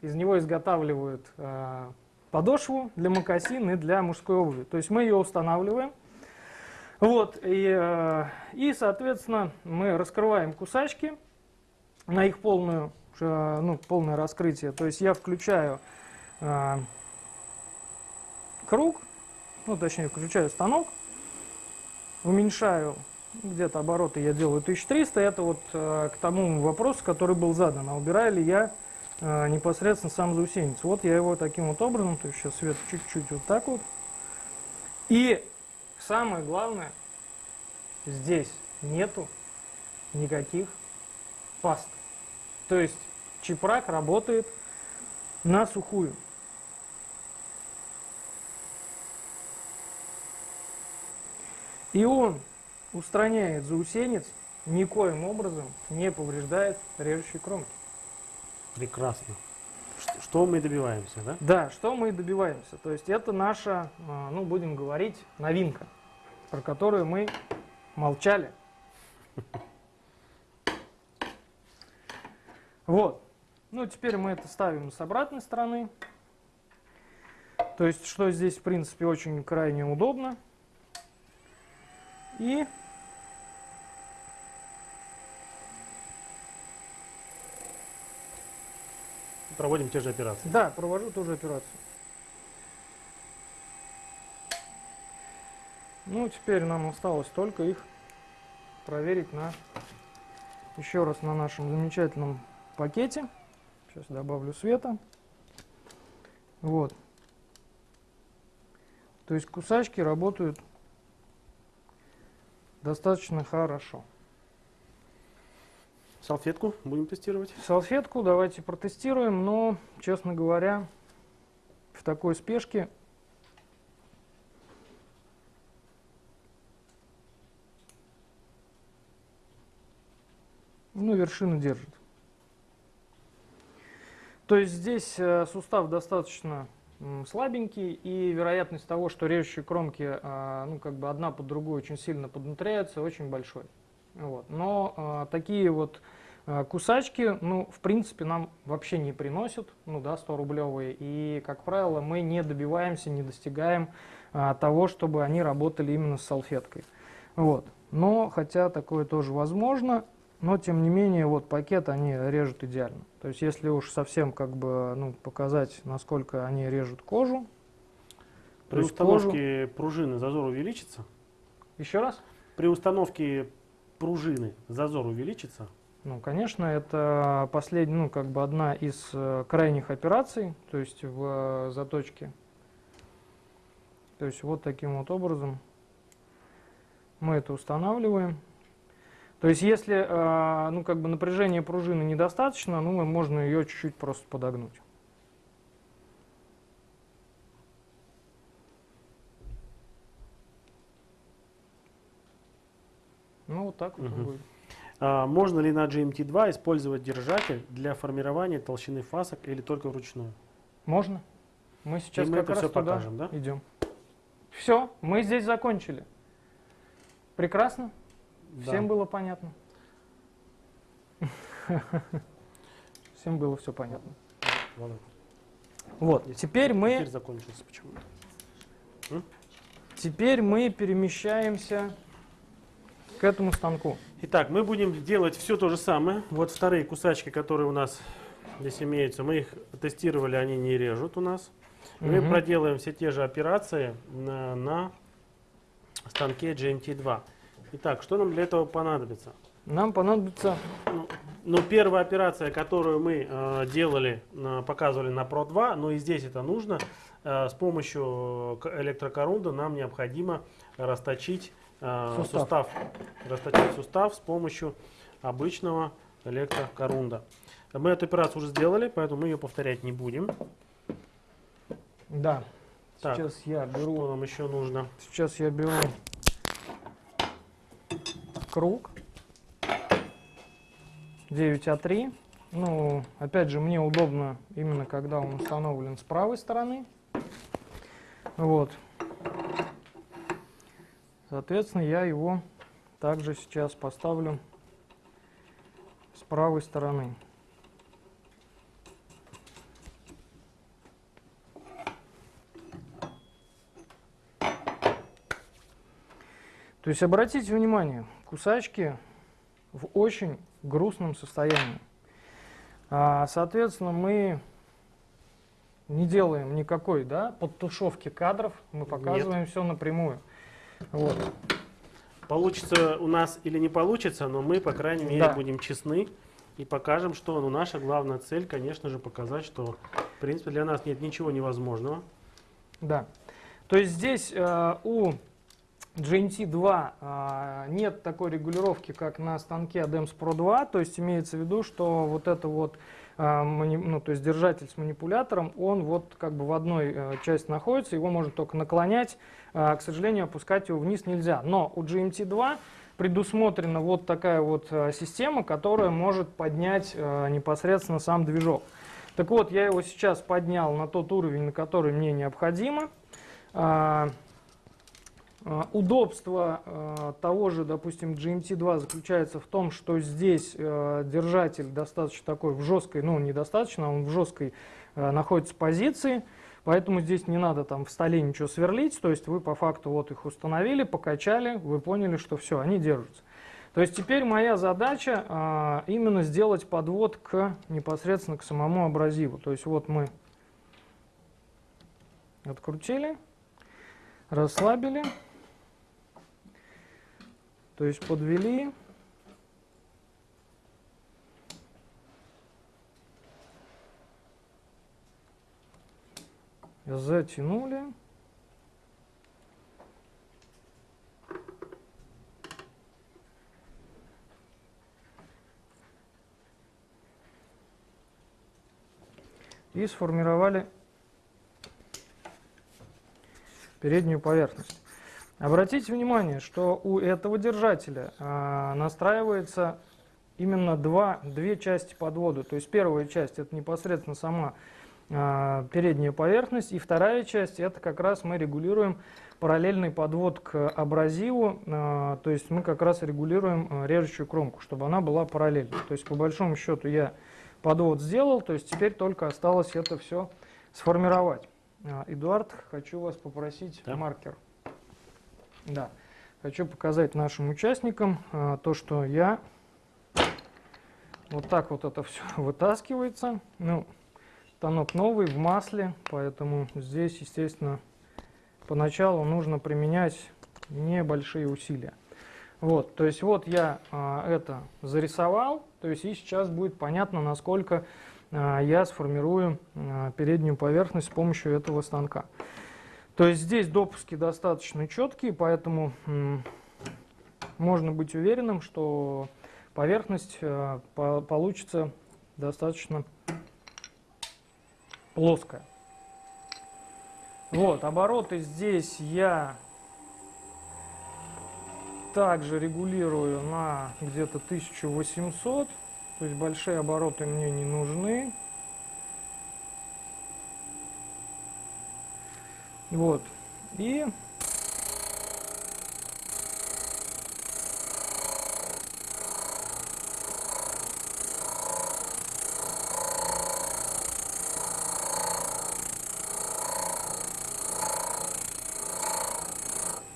Из него изготавливают э, подошву для мокасин и для мужской обуви. То есть мы ее устанавливаем. Вот, и, э, и соответственно, мы раскрываем кусачки на их полную Э, ну, полное раскрытие. То есть я включаю э, круг, ну точнее включаю станок, уменьшаю где-то обороты я делаю 1300. Это вот э, к тому вопросу, который был задан. А убираю ли я непосредственно сам заусенец. Вот я его таким вот образом, то есть сейчас свет чуть-чуть вот так вот. И самое главное, здесь нету никаких паст. То есть чепрак работает на сухую. И он устраняет заусенец, никоим образом не повреждает режущие кромки. Прекрасно. Что мы добиваемся, да? Да, что мы добиваемся. То есть это наша, а, ну будем говорить, новинка, про которую мы молчали. Вот. Ну, теперь мы это ставим с обратной стороны. То есть, что здесь, в принципе, очень крайне удобно. И проводим те же операции. Да, провожу ту же операцию. Ну, теперь нам осталось только их проверить на еще раз на нашем замечательном пакете. Сейчас добавлю света. Вот. То есть кусачки работают достаточно хорошо. Салфетку будем тестировать? Салфетку давайте протестируем, но, честно говоря, в такой спешке ну, вершина держит. То есть здесь э, сустав достаточно слабенький, и вероятность того, что режущие кромки, а, ну, как бы одна под другой очень сильно поднутряются, очень большой. Вот. Но а, такие вот а, кусачки, ну, в принципе, нам вообще не приносят, ну, да, 100 рублевые, и, как правило, мы не добиваемся, не достигаем того, чтобы они работали именно с салфеткой. Вот. Но, хотя такое тоже возможно, но тем не менее вот пакет они режут идеально. То есть если уж совсем как бы ну, показать, насколько они режут кожу. При установке кожу... пружины зазор увеличится? Еще раз? При установке пружины зазор увеличится? Ну, конечно, это последняя, ну, как бы одна из э, крайних операций, то есть в э, заточке. То есть вот таким вот образом мы это устанавливаем. То есть если э, ну, как бы напряжение пружины недостаточно, ну, можно ее чуть-чуть просто подогнуть. Ну, вот так вот угу. будет. А, можно ли на GMT2 использовать держатель для формирования толщины фасок или только вручную? Можно. Мы сейчас И мы как это раз все туда покажем, да? идем. Все, мы здесь закончили. Прекрасно? Да. Всем было понятно? Всем было все понятно. Вот, теперь мы... Теперь закончился почему-то. Теперь мы перемещаемся к этому станку. Итак, мы будем делать все то же самое. Вот вторые кусачки, которые у нас здесь имеются, мы их тестировали, они не режут у нас. Угу. Мы проделаем все те же операции на, на станке GMT2. Итак, что нам для этого понадобится? Нам понадобится... Ну, ну первая операция, которую мы э, делали, э, показывали на Pro 2, но и здесь это нужно, э, с помощью электрокорунда нам необходимо расточить э, сустав. сустав. Расточить сустав с помощью обычного электрокорунда. Мы эту операцию уже сделали, поэтому мы ее повторять не будем. Да. Так, сейчас я беру... Что нам еще нужно? Сейчас я беру круг 9А3. Ну, опять же, мне удобно именно когда он установлен с правой стороны. Вот. Соответственно, я его также сейчас поставлю с правой стороны. То есть обратите внимание, кусачки в очень грустном состоянии. А, соответственно, мы не делаем никакой да, подтушевки кадров, мы показываем Нет. все напрямую. Вот. Получится у нас или не получится, но мы, по крайней мере, да. будем честны и покажем, что ну, наша главная цель, конечно же, показать, что, в принципе, для нас нет ничего невозможного. Да. То есть здесь э, у GNT2 а, нет такой регулировки, как на станке ADEMS Pro 2, то есть имеется в виду, что вот это вот а, ну, то есть держатель с манипулятором, он вот как бы в одной а, части находится, его можно только наклонять, а, к сожалению, опускать его вниз нельзя. Но у GMT2 предусмотрена вот такая вот система, которая может поднять непосредственно сам движок. Так вот, я его сейчас поднял на тот уровень, на который мне необходимо. А, удобство а, того же, допустим, GMT2 заключается в том, что здесь а, держатель достаточно такой в жесткой, ну недостаточно, он в жесткой находится позиции, поэтому здесь не надо там в столе ничего сверлить, то есть вы по факту вот их установили, покачали, вы поняли, что все, они держатся. То есть теперь моя задача именно сделать подвод к непосредственно к самому абразиву. То есть вот мы открутили, расслабили. То есть подвели. Затянули. И сформировали переднюю поверхность. Обратите внимание, что у этого держателя а, настраивается именно два, две части подвода. То есть первая часть это непосредственно сама э, передняя поверхность, и вторая часть это как раз мы регулируем параллельный подвод к абразиву, э, то есть мы как раз регулируем режущую кромку, чтобы она была параллельной. То есть по большому счету я подвод сделал, то есть теперь только осталось это все сформировать. Эдуард, хочу вас попросить да. маркер. Да. Хочу показать нашим участникам а, то, что я вот так вот это все вытаскивается. Ну, станок новый, в масле, поэтому здесь, естественно, поначалу нужно применять небольшие усилия. Вот, то есть вот я а, это зарисовал, то есть и сейчас будет понятно, насколько а, я сформирую а, переднюю поверхность с помощью этого станка. То есть здесь допуски достаточно четкие, поэтому можно быть уверенным, что поверхность э, получится достаточно плоская. Вот, обороты здесь я также регулирую на где-то 1800, то есть большие обороты мне не нужны. Вот. И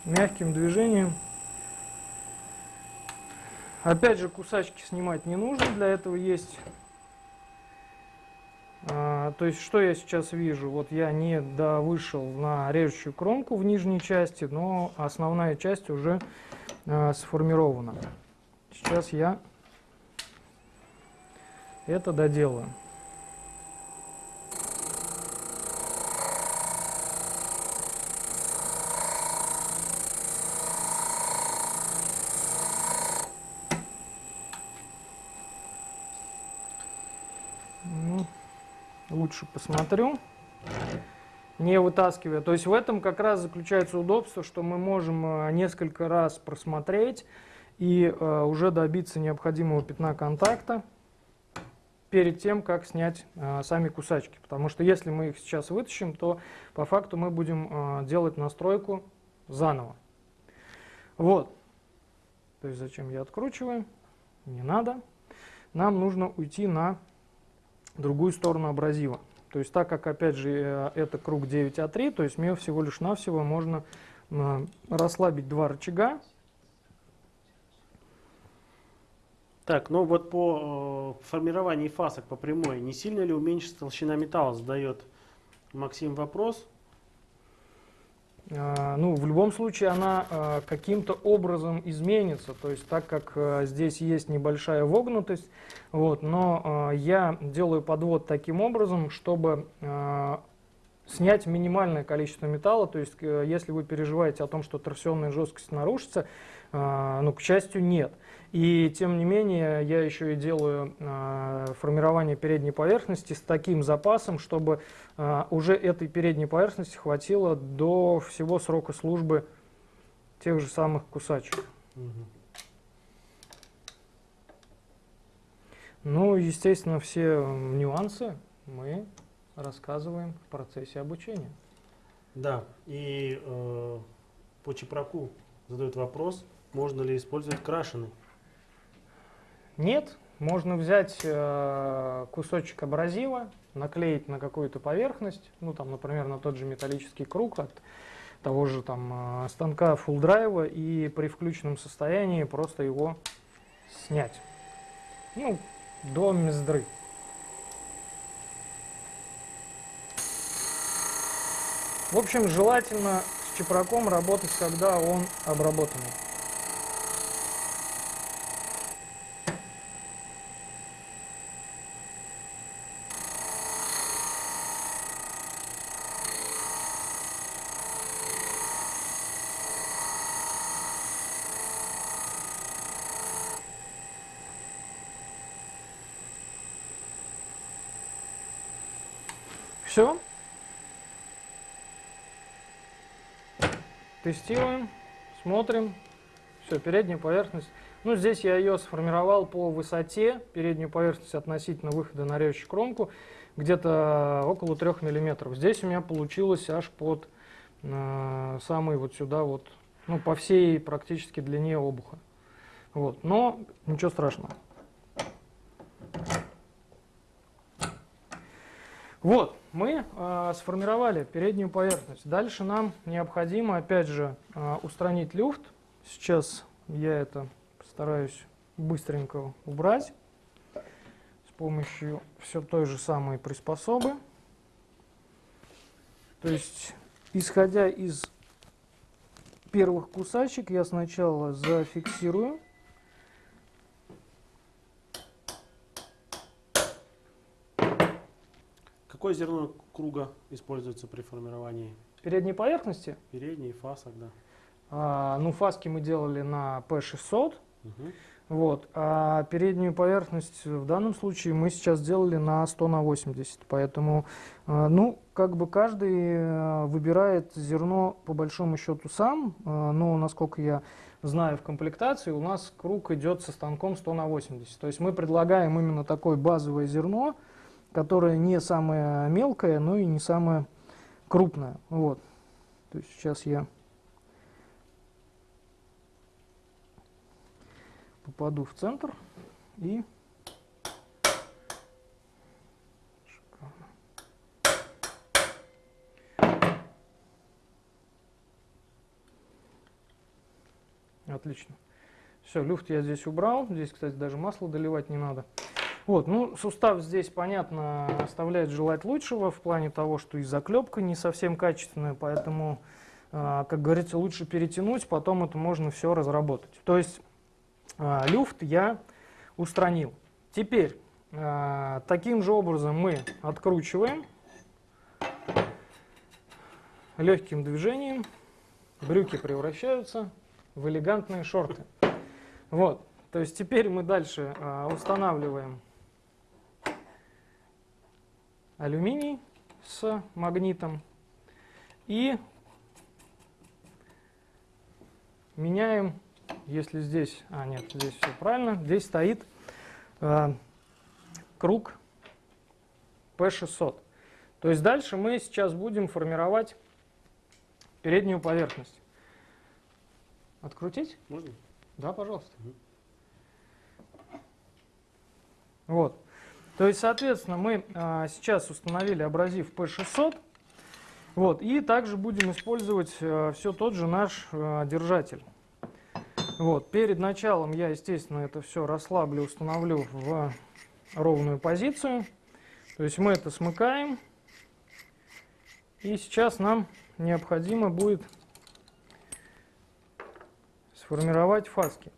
мягким движением. Опять же, кусачки снимать не нужно, для этого есть то есть, что я сейчас вижу? Вот я не да, вышел на режущую кромку в нижней части, но основная часть уже э, сформирована. Сейчас я это доделаю. Посмотрю, не вытаскивая. То есть в этом как раз заключается удобство, что мы можем э, несколько раз просмотреть и э, уже добиться необходимого пятна контакта перед тем, как снять э, сами кусачки. Потому что если мы их сейчас вытащим, то по факту мы будем делать настройку заново. Вот. То есть зачем я откручиваю? Не надо. Нам нужно уйти на другую сторону абразива. То есть так как, опять же, э, это круг 9А3, то есть мне всего лишь навсего можно расслабить два рычага. Так, ну вот по э, формированию фасок по прямой, не сильно ли уменьшится толщина металла, задает Максим вопрос. А, ну, в любом случае она а, каким-то образом изменится, то есть так как а, здесь есть небольшая вогнутость, вот, но я делаю подвод таким образом, чтобы снять минимальное количество металла, то есть э, если вы переживаете о том, что торсионная жесткость нарушится, ну, к счастью, нет. И тем не менее, я еще и делаю э, формирование передней поверхности с таким запасом, чтобы э, уже этой передней поверхности хватило до всего срока службы тех же самых кусачек. Угу. Ну, естественно, все нюансы мы рассказываем в процессе обучения. Да, и э, по Чепраку задают вопрос, можно ли использовать крашеный. Нет, можно взять э, кусочек абразива, наклеить на какую-то поверхность, ну там, например, на тот же металлический круг от того же там э, станка full драйва и при включенном состоянии просто его снять. Ну, до мездры. В общем, желательно с чепраком работать, когда он обработанный. Все. Тестируем, смотрим. Все, передняя поверхность Ну, здесь я ее сформировал по высоте, переднюю поверхность относительно выхода на режущую кромку, где-то около 3 мм. Здесь у меня получилось аж под э, самый вот сюда вот, ну, по всей практически длине обуха. Вот, но ничего страшного. Вот, мы э, сформировали переднюю поверхность. Дальше нам необходимо, опять же, э, устранить люфт. Сейчас я это постараюсь быстренько убрать с помощью все той же самой приспособы. То есть, исходя из первых кусачек, я сначала зафиксирую Какое зерно круга используется при формировании? передней поверхности. Передний, фасок, да. А, ну, фаски мы делали на P600. Угу. Вот. А переднюю поверхность в данном случае мы сейчас сделали на 100 на 80. Поэтому, а, ну, как бы каждый а, выбирает зерно по большому счету сам. А, но, насколько я знаю в комплектации, у нас круг идет со станком 100 на 80. То есть мы предлагаем именно такое базовое зерно, которое не самое мелкое, но и не самое крупное. Вот. То есть сейчас я попаду в центр и. Отлично. Все, люфт я здесь убрал. Здесь, кстати, даже масло доливать не надо. Вот, ну, сустав здесь, понятно, оставляет желать лучшего в плане того, что и заклепка не совсем качественная, поэтому, э, как говорится, лучше перетянуть, потом это можно все разработать. То есть э, люфт я устранил. Теперь э, таким же образом мы откручиваем легким движением, брюки превращаются в элегантные шорты. Вот, то есть теперь мы дальше устанавливаем алюминий с магнитом и меняем, если здесь, а нет, здесь все правильно, здесь стоит э, круг P600. То есть дальше мы сейчас будем формировать переднюю поверхность. Открутить? Можно? Да, пожалуйста. Угу. Вот. То есть, соответственно, мы а, сейчас установили абразив P600. Вот, и также будем использовать а, все тот же наш а, держатель. Вот, перед началом я, естественно, это все расслаблю, установлю в ровную позицию. То есть мы это смыкаем. И сейчас нам необходимо будет сформировать фаски.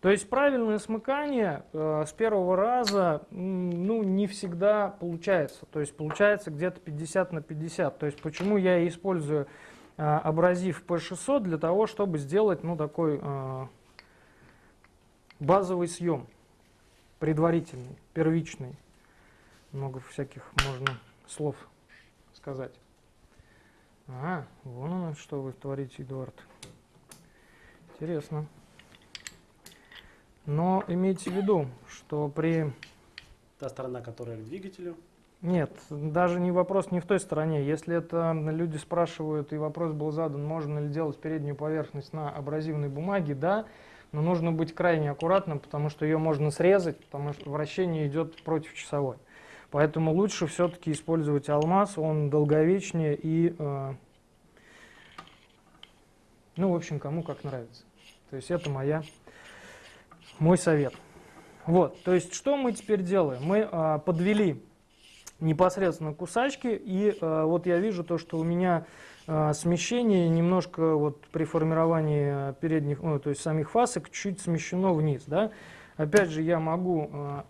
То есть правильное смыкание э, с первого раза ну, не всегда получается. То есть получается где-то 50 на 50. То есть почему я использую э, абразив P600 для того, чтобы сделать ну, такой э, базовый съем, предварительный, первичный. Много всяких можно слов сказать. А, вон оно, что вы творите, Эдуард. Интересно. Но имейте в виду, что при... Та сторона, которая к двигателю. Нет, даже не вопрос не в той стороне. Если это люди спрашивают, и вопрос был задан, можно ли делать переднюю поверхность на абразивной бумаге, да, но нужно быть крайне аккуратным, потому что ее можно срезать, потому что вращение идет против часовой. Поэтому лучше все-таки использовать алмаз, он долговечнее и, э, ну, в общем, кому как нравится. То есть это моя мой совет. Вот, то есть что мы теперь делаем? Мы а, подвели непосредственно кусачки, и а, вот я вижу то, что у меня а, смещение немножко вот при формировании передних, ну, то есть самих фасок чуть смещено вниз, да. Опять же, я могу а,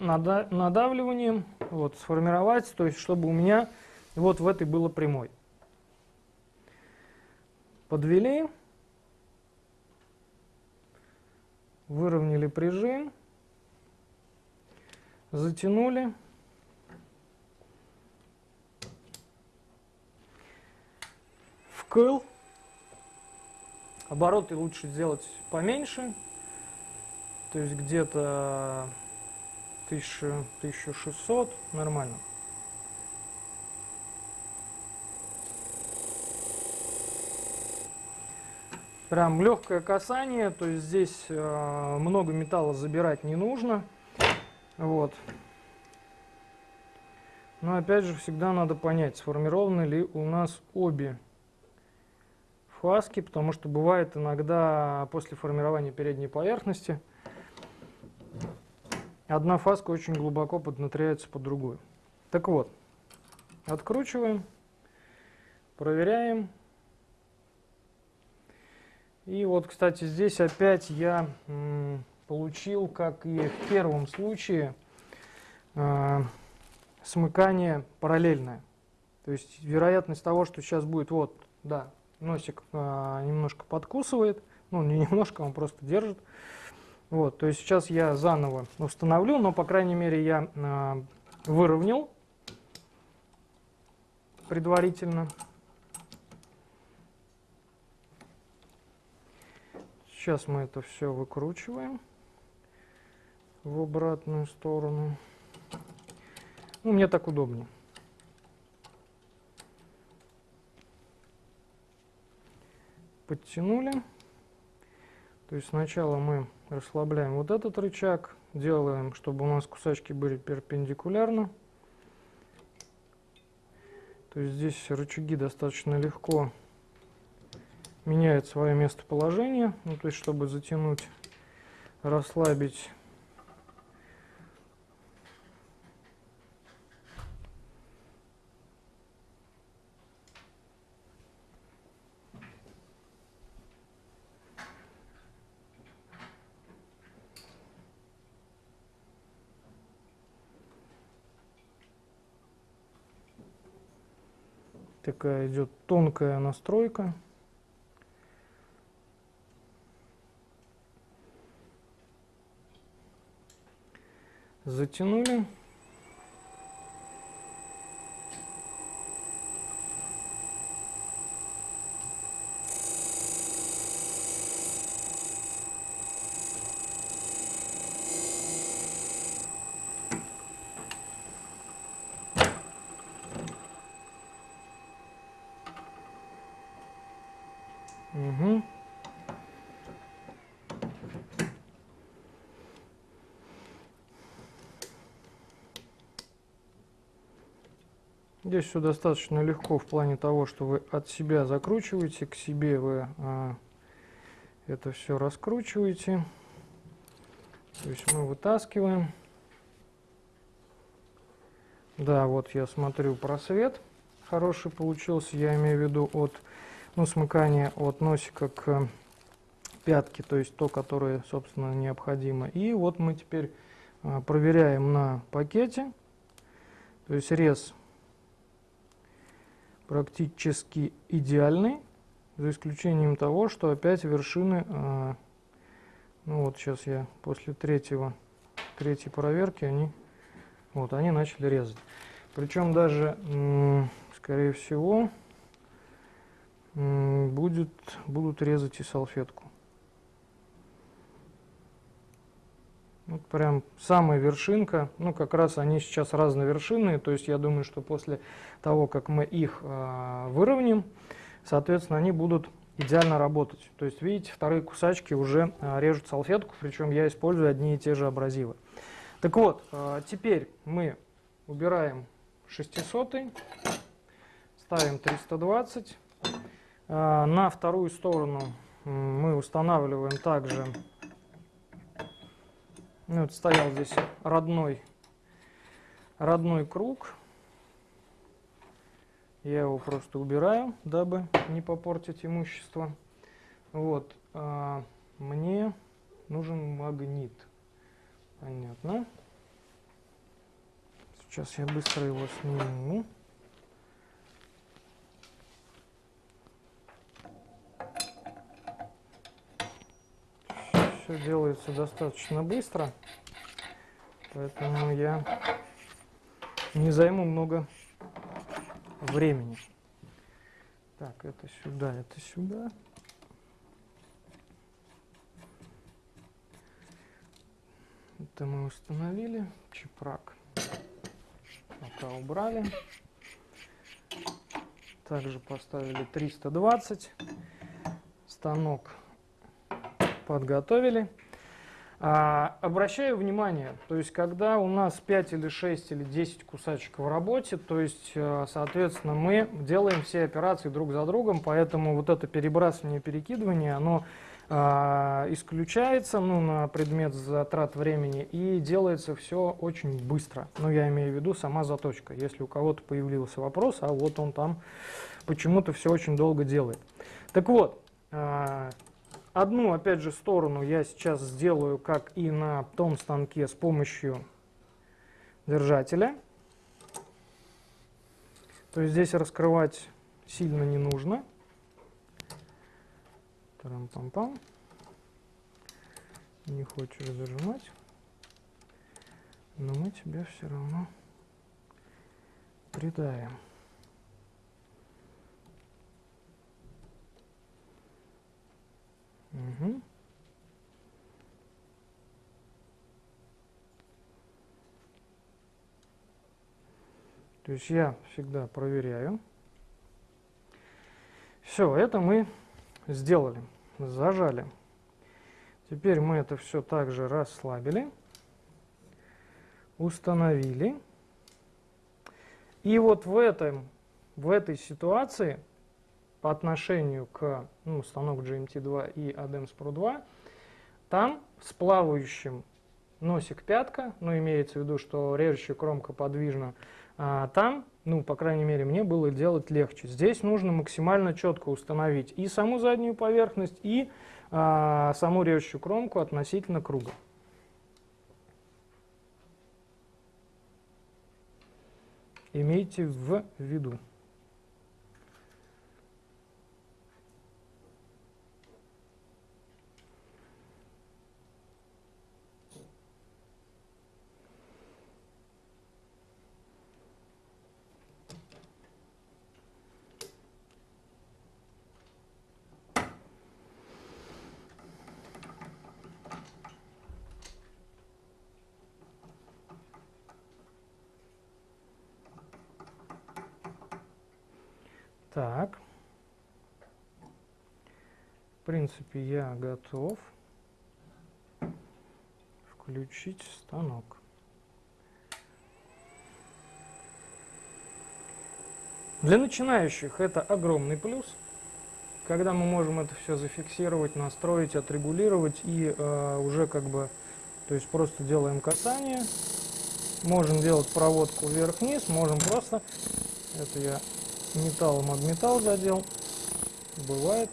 нада надавливанием вот сформировать, то есть чтобы у меня вот в этой было прямой. Подвели. Выровняли прижим, затянули. Вкл. Обороты лучше сделать поменьше. То есть где-то 1000, 1600, нормально. Прям легкое касание, то есть здесь э, много металла забирать не нужно. Вот. Но опять же всегда надо понять, сформированы ли у нас обе фаски, потому что бывает иногда после формирования передней поверхности одна фаска очень глубоко поднатряется под другую. Так вот, откручиваем, проверяем. И вот, кстати, здесь опять я получил, как и в первом случае, э, смыкание параллельное. То есть вероятность того, что сейчас будет, вот, да, носик э, немножко подкусывает, ну не немножко, он просто держит. Вот, то есть сейчас я заново установлю, но по крайней мере я э, выровнял предварительно. Сейчас мы это все выкручиваем в обратную сторону. Ну, мне так удобнее. Подтянули. То есть сначала мы расслабляем вот этот рычаг, делаем, чтобы у нас кусачки были перпендикулярно. То есть здесь рычаги достаточно легко меняет свое местоположение, ну, то есть чтобы затянуть, расслабить. Такая идет тонкая настройка. Затянули. Угу. Здесь все достаточно легко в плане того, что вы от себя закручиваете, к себе вы а, это все раскручиваете. То есть мы вытаскиваем. Да, вот я смотрю просвет хороший получился, я имею в виду от ну, смыкания от носика к пятке, то есть то, которое, собственно, необходимо. И вот мы теперь а, проверяем на пакете, то есть рез практически идеальный, за исключением того, что опять вершины, а, ну вот сейчас я после третьего, третьей проверки, они, вот, они начали резать. Причем даже, скорее всего, будет, будут резать и салфетку. Вот прям самая вершинка, ну как раз они сейчас разновершинные, то есть я думаю, что после того, как мы их э, выровняем, соответственно, они будут идеально работать. То есть, видите, вторые кусачки уже э, режут салфетку, причем я использую одни и те же абразивы. Так вот, э, теперь мы убираем 600, ставим 320. Э, на вторую сторону мы устанавливаем также ну, вот стоял здесь родной, родной круг. Я его просто убираю, дабы не попортить имущество. Вот. А мне нужен магнит. Понятно. Сейчас я быстро его сниму. Все делается достаточно быстро, поэтому я не займу много времени. Так, это сюда, это сюда. Это мы установили. Чепрак пока убрали. Также поставили 320. Станок подготовили. А, обращаю внимание, то есть когда у нас 5 или 6 или 10 кусачек в работе, то есть, э, соответственно, мы делаем все операции друг за другом, поэтому вот это перебрасывание, перекидывание, оно а, исключается ну, на предмет затрат времени и делается все очень быстро. Ну, я имею в виду сама заточка. Если у кого-то появился вопрос, а вот он там почему-то все очень долго делает. Так вот, а, Одну, опять же, сторону я сейчас сделаю, как и на том станке, с помощью держателя. То есть здесь раскрывать сильно не нужно. Тарам-пам-пам. Не хочешь зажимать. Но мы тебе все равно придаем. Угу. То есть я всегда проверяю. Все, это мы сделали, зажали. Теперь мы это все также расслабили, установили. И вот в, этом, в этой ситуации по отношению к ну, станок GMT2 и ADEMS Pro 2, там с плавающим носик пятка, ну имеется в виду, что режущая кромка подвижна, а, там, ну по крайней мере мне было делать легче. Здесь нужно максимально четко установить и саму заднюю поверхность, и а, саму режущую кромку относительно круга. Имейте в виду. Так. В принципе, я готов включить станок. Для начинающих это огромный плюс, когда мы можем это все зафиксировать, настроить, отрегулировать и э, уже как бы, то есть просто делаем касание, можем делать проводку вверх-вниз, можем просто, это я металлом об металл задел. Бывает.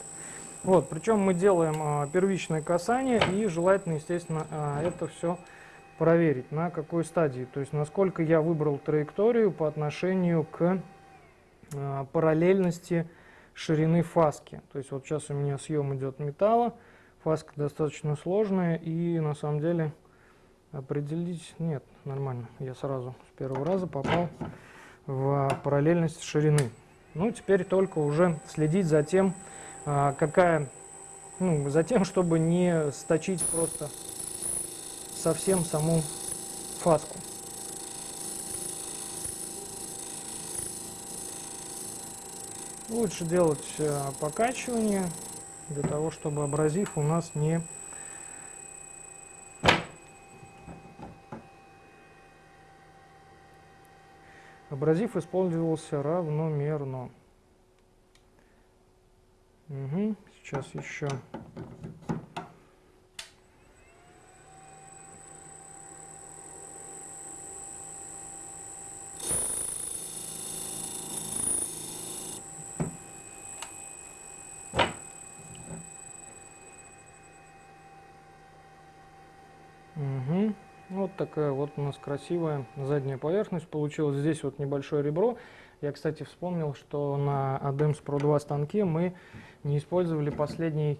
Вот, причем мы делаем а, первичное касание и желательно, естественно, а, это все проверить, на какой стадии. То есть, насколько я выбрал траекторию по отношению к а, параллельности ширины фаски. То есть, вот сейчас у меня съем идет металла, фаска достаточно сложная и на самом деле определить, нет, нормально. Я сразу с первого раза попал в параллельность ширины. Ну, теперь только уже следить за тем, какая, ну, за тем, чтобы не сточить просто совсем саму фаску. Лучше делать а, покачивание, для того, чтобы абразив у нас не Абразив использовался равномерно. Угу, сейчас еще. Угу. Вот такая вот у нас красивая задняя поверхность получилась. Здесь вот небольшое ребро. Я, кстати, вспомнил, что на ADEMS Pro 2 станке мы не использовали последний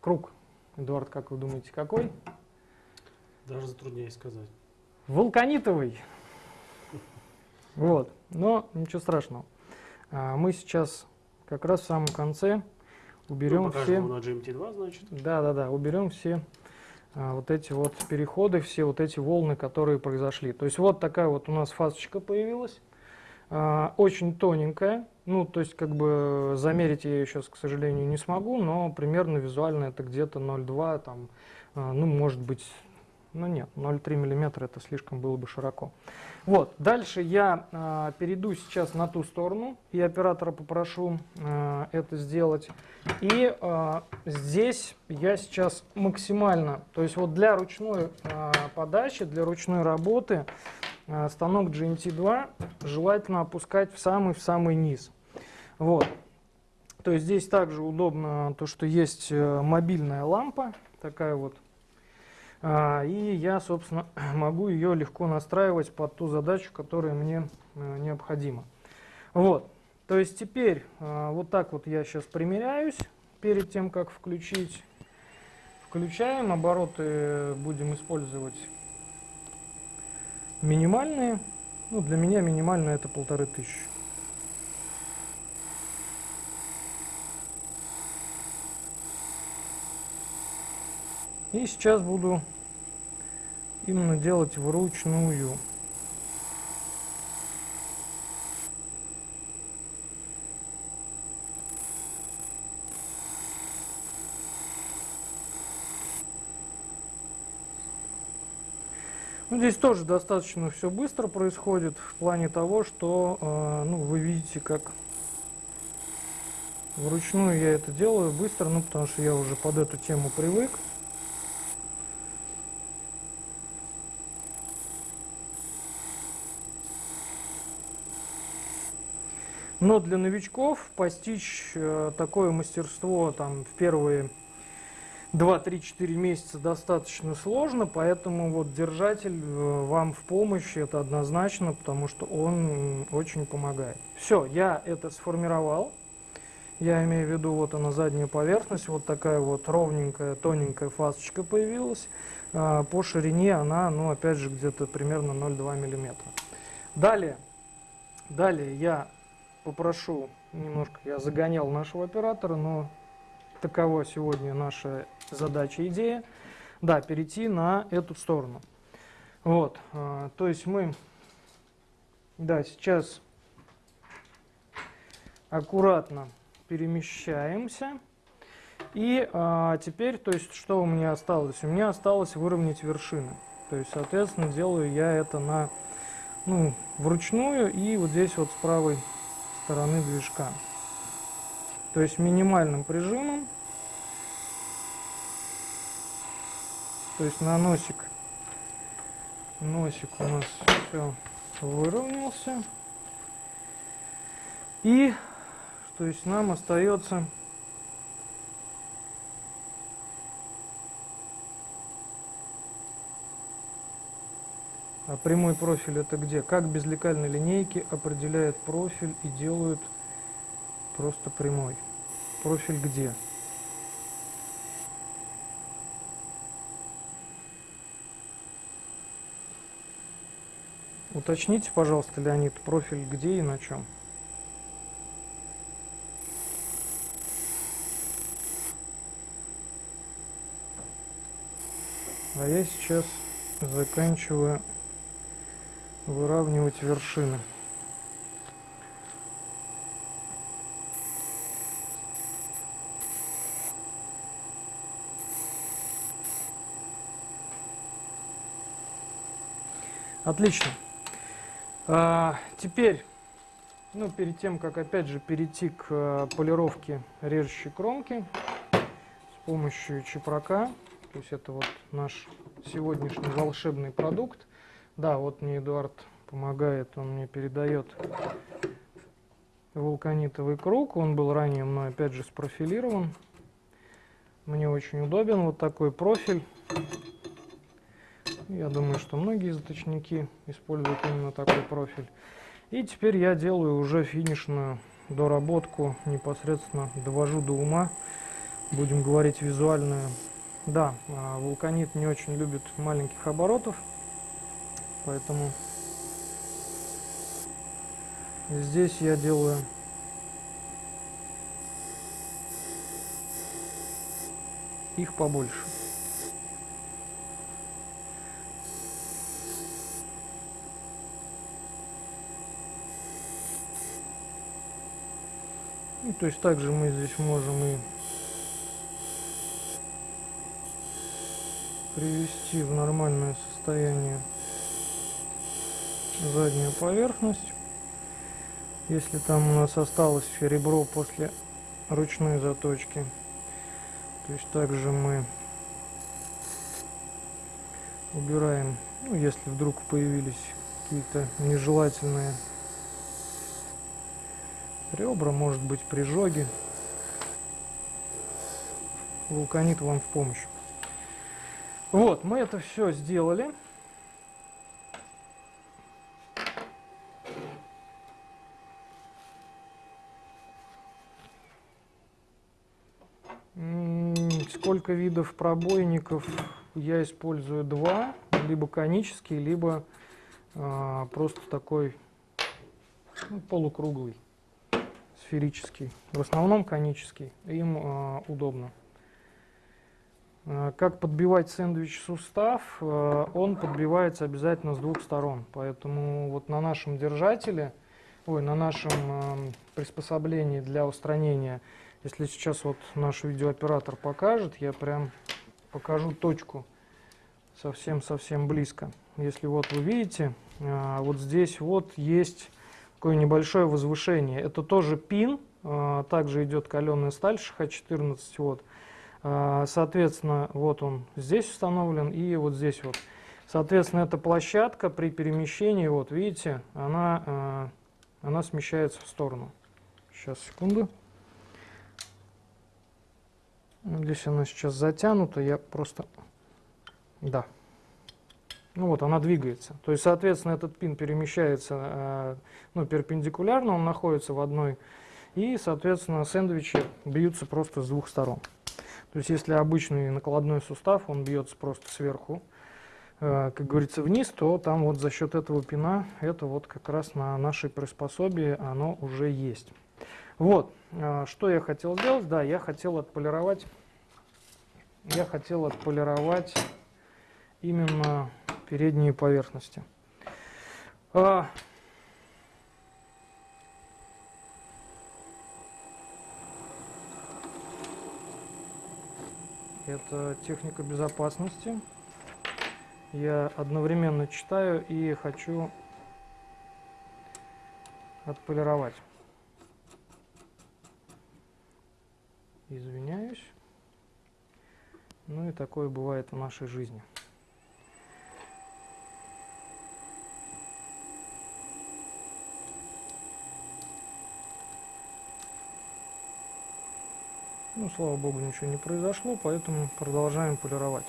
круг. Эдуард, как вы думаете, какой? Даже затрудняюсь сказать. Вулканитовый. Вот, но ничего страшного. А, мы сейчас как раз в самом конце уберем ну, все... на GMT2, значит. Да, да, да, уберем все а, вот эти вот переходы, все вот эти волны, которые произошли. То есть вот такая вот у нас фасочка появилась, очень тоненькая, ну то есть как бы замерить я ее сейчас, к сожалению, не смогу, но примерно визуально это где-то 0,2, там, а, ну может быть, ну нет, 0,3 миллиметра это слишком было бы широко. Вот, дальше я э, перейду сейчас на ту сторону, и оператора попрошу это сделать. И здесь я сейчас максимально, то есть вот для ручной подачи, для ручной работы станок GNT2 желательно опускать в самый-в самый низ. Вот. То есть здесь также удобно то, что есть э, мобильная лампа, такая вот а, и я, собственно, могу ее легко настраивать под ту задачу, которая мне э, необходима. Вот. То есть теперь а, вот так вот я сейчас примеряюсь перед тем, как включить. Включаем, обороты будем использовать минимальные. Ну, для меня минимально это полторы тысячи. И сейчас буду именно делать вручную. Ну, здесь тоже достаточно все быстро происходит в плане того, что э, ну, вы видите, как вручную я это делаю быстро, ну потому что я уже под эту тему привык. Но для новичков постичь э, такое мастерство там в первые 2-3-4 месяца достаточно сложно, поэтому вот держатель э, вам в помощь, это однозначно, потому что он очень помогает. Все, я это сформировал. Я имею в виду, вот она задняя поверхность, вот такая вот ровненькая, тоненькая фасочка появилась. А, по ширине она, ну опять же, где-то примерно 0,2 миллиметра. Далее, далее я попрошу, немножко я загонял нашего оператора, но такова сегодня наша задача, идея, да, перейти на эту сторону. Вот, а, то есть мы, да, сейчас аккуратно перемещаемся. И а, теперь, то есть, что у меня осталось? У меня осталось выровнять вершины. То есть, соответственно, делаю я это на, ну, вручную и вот здесь вот с правой стороны движка. То есть минимальным прижимом. То есть на носик. Носик у нас все выровнялся. И то есть нам остается А прямой профиль это где? Как без лекальной линейки определяют профиль и делают просто прямой? Профиль где? Уточните, пожалуйста, Леонид, профиль где и на чем? А я сейчас заканчиваю выравнивать вершины. Отлично. А, теперь, ну, перед тем, как опять же перейти к а, полировке режущей кромки с помощью чепрака, то есть это вот наш сегодняшний волшебный продукт, да, вот мне Эдуард помогает, он мне передает вулканитовый круг. Он был ранее мной опять же спрофилирован. Мне очень удобен вот такой профиль. Я думаю, что многие заточники используют именно такой профиль. И теперь я делаю уже финишную доработку, непосредственно довожу до ума. Будем говорить визуальную. Да, а, вулканит не очень любит маленьких оборотов. Поэтому здесь я делаю их побольше. Ну, то есть также мы здесь можем и привести в нормальное состояние заднюю поверхность. Если там у нас осталось ребро после ручной заточки. То есть также мы убираем, ну, если вдруг появились какие-то нежелательные ребра, может быть прижоги. Вулканит вам в помощь. Вот, мы это все сделали. Сколько видов пробойников я использую два, либо конический, либо а, просто такой ну, полукруглый, сферический. В основном конический, им а, удобно. Э, как подбивать сэндвич сустав? Э, он подбивается обязательно с двух сторон. Поэтому вот на нашем держателе, ой, на нашем приспособлении для устранения, если сейчас вот наш видеооператор покажет, я прям покажу точку совсем-совсем близко. Если вот вы видите, э, вот здесь вот есть такое небольшое возвышение. Это тоже пин, также идет каленая сталь ШХ-14 вот. А, соответственно, вот он здесь установлен и вот здесь вот. Соответственно, эта площадка при перемещении, вот видите, она, а, она смещается в сторону. Сейчас, секунду. Здесь она сейчас затянута, я просто... Да. Ну вот, она двигается. То есть, соответственно, этот пин перемещается а, ну, перпендикулярно, он находится в одной. И, соответственно, сэндвичи бьются просто с двух сторон. То есть если обычный накладной сустав, он бьется просто сверху, э, как говорится, вниз, то там вот за счет этого пина, это вот как раз на нашей приспособе оно уже есть. Вот, э, что я хотел сделать, да, я хотел отполировать, я хотел отполировать именно передние поверхности. А, Это техника безопасности. Я одновременно читаю и хочу отполировать. Извиняюсь. Ну и такое бывает в нашей жизни. Ну, слава богу, ничего не произошло, поэтому продолжаем полировать.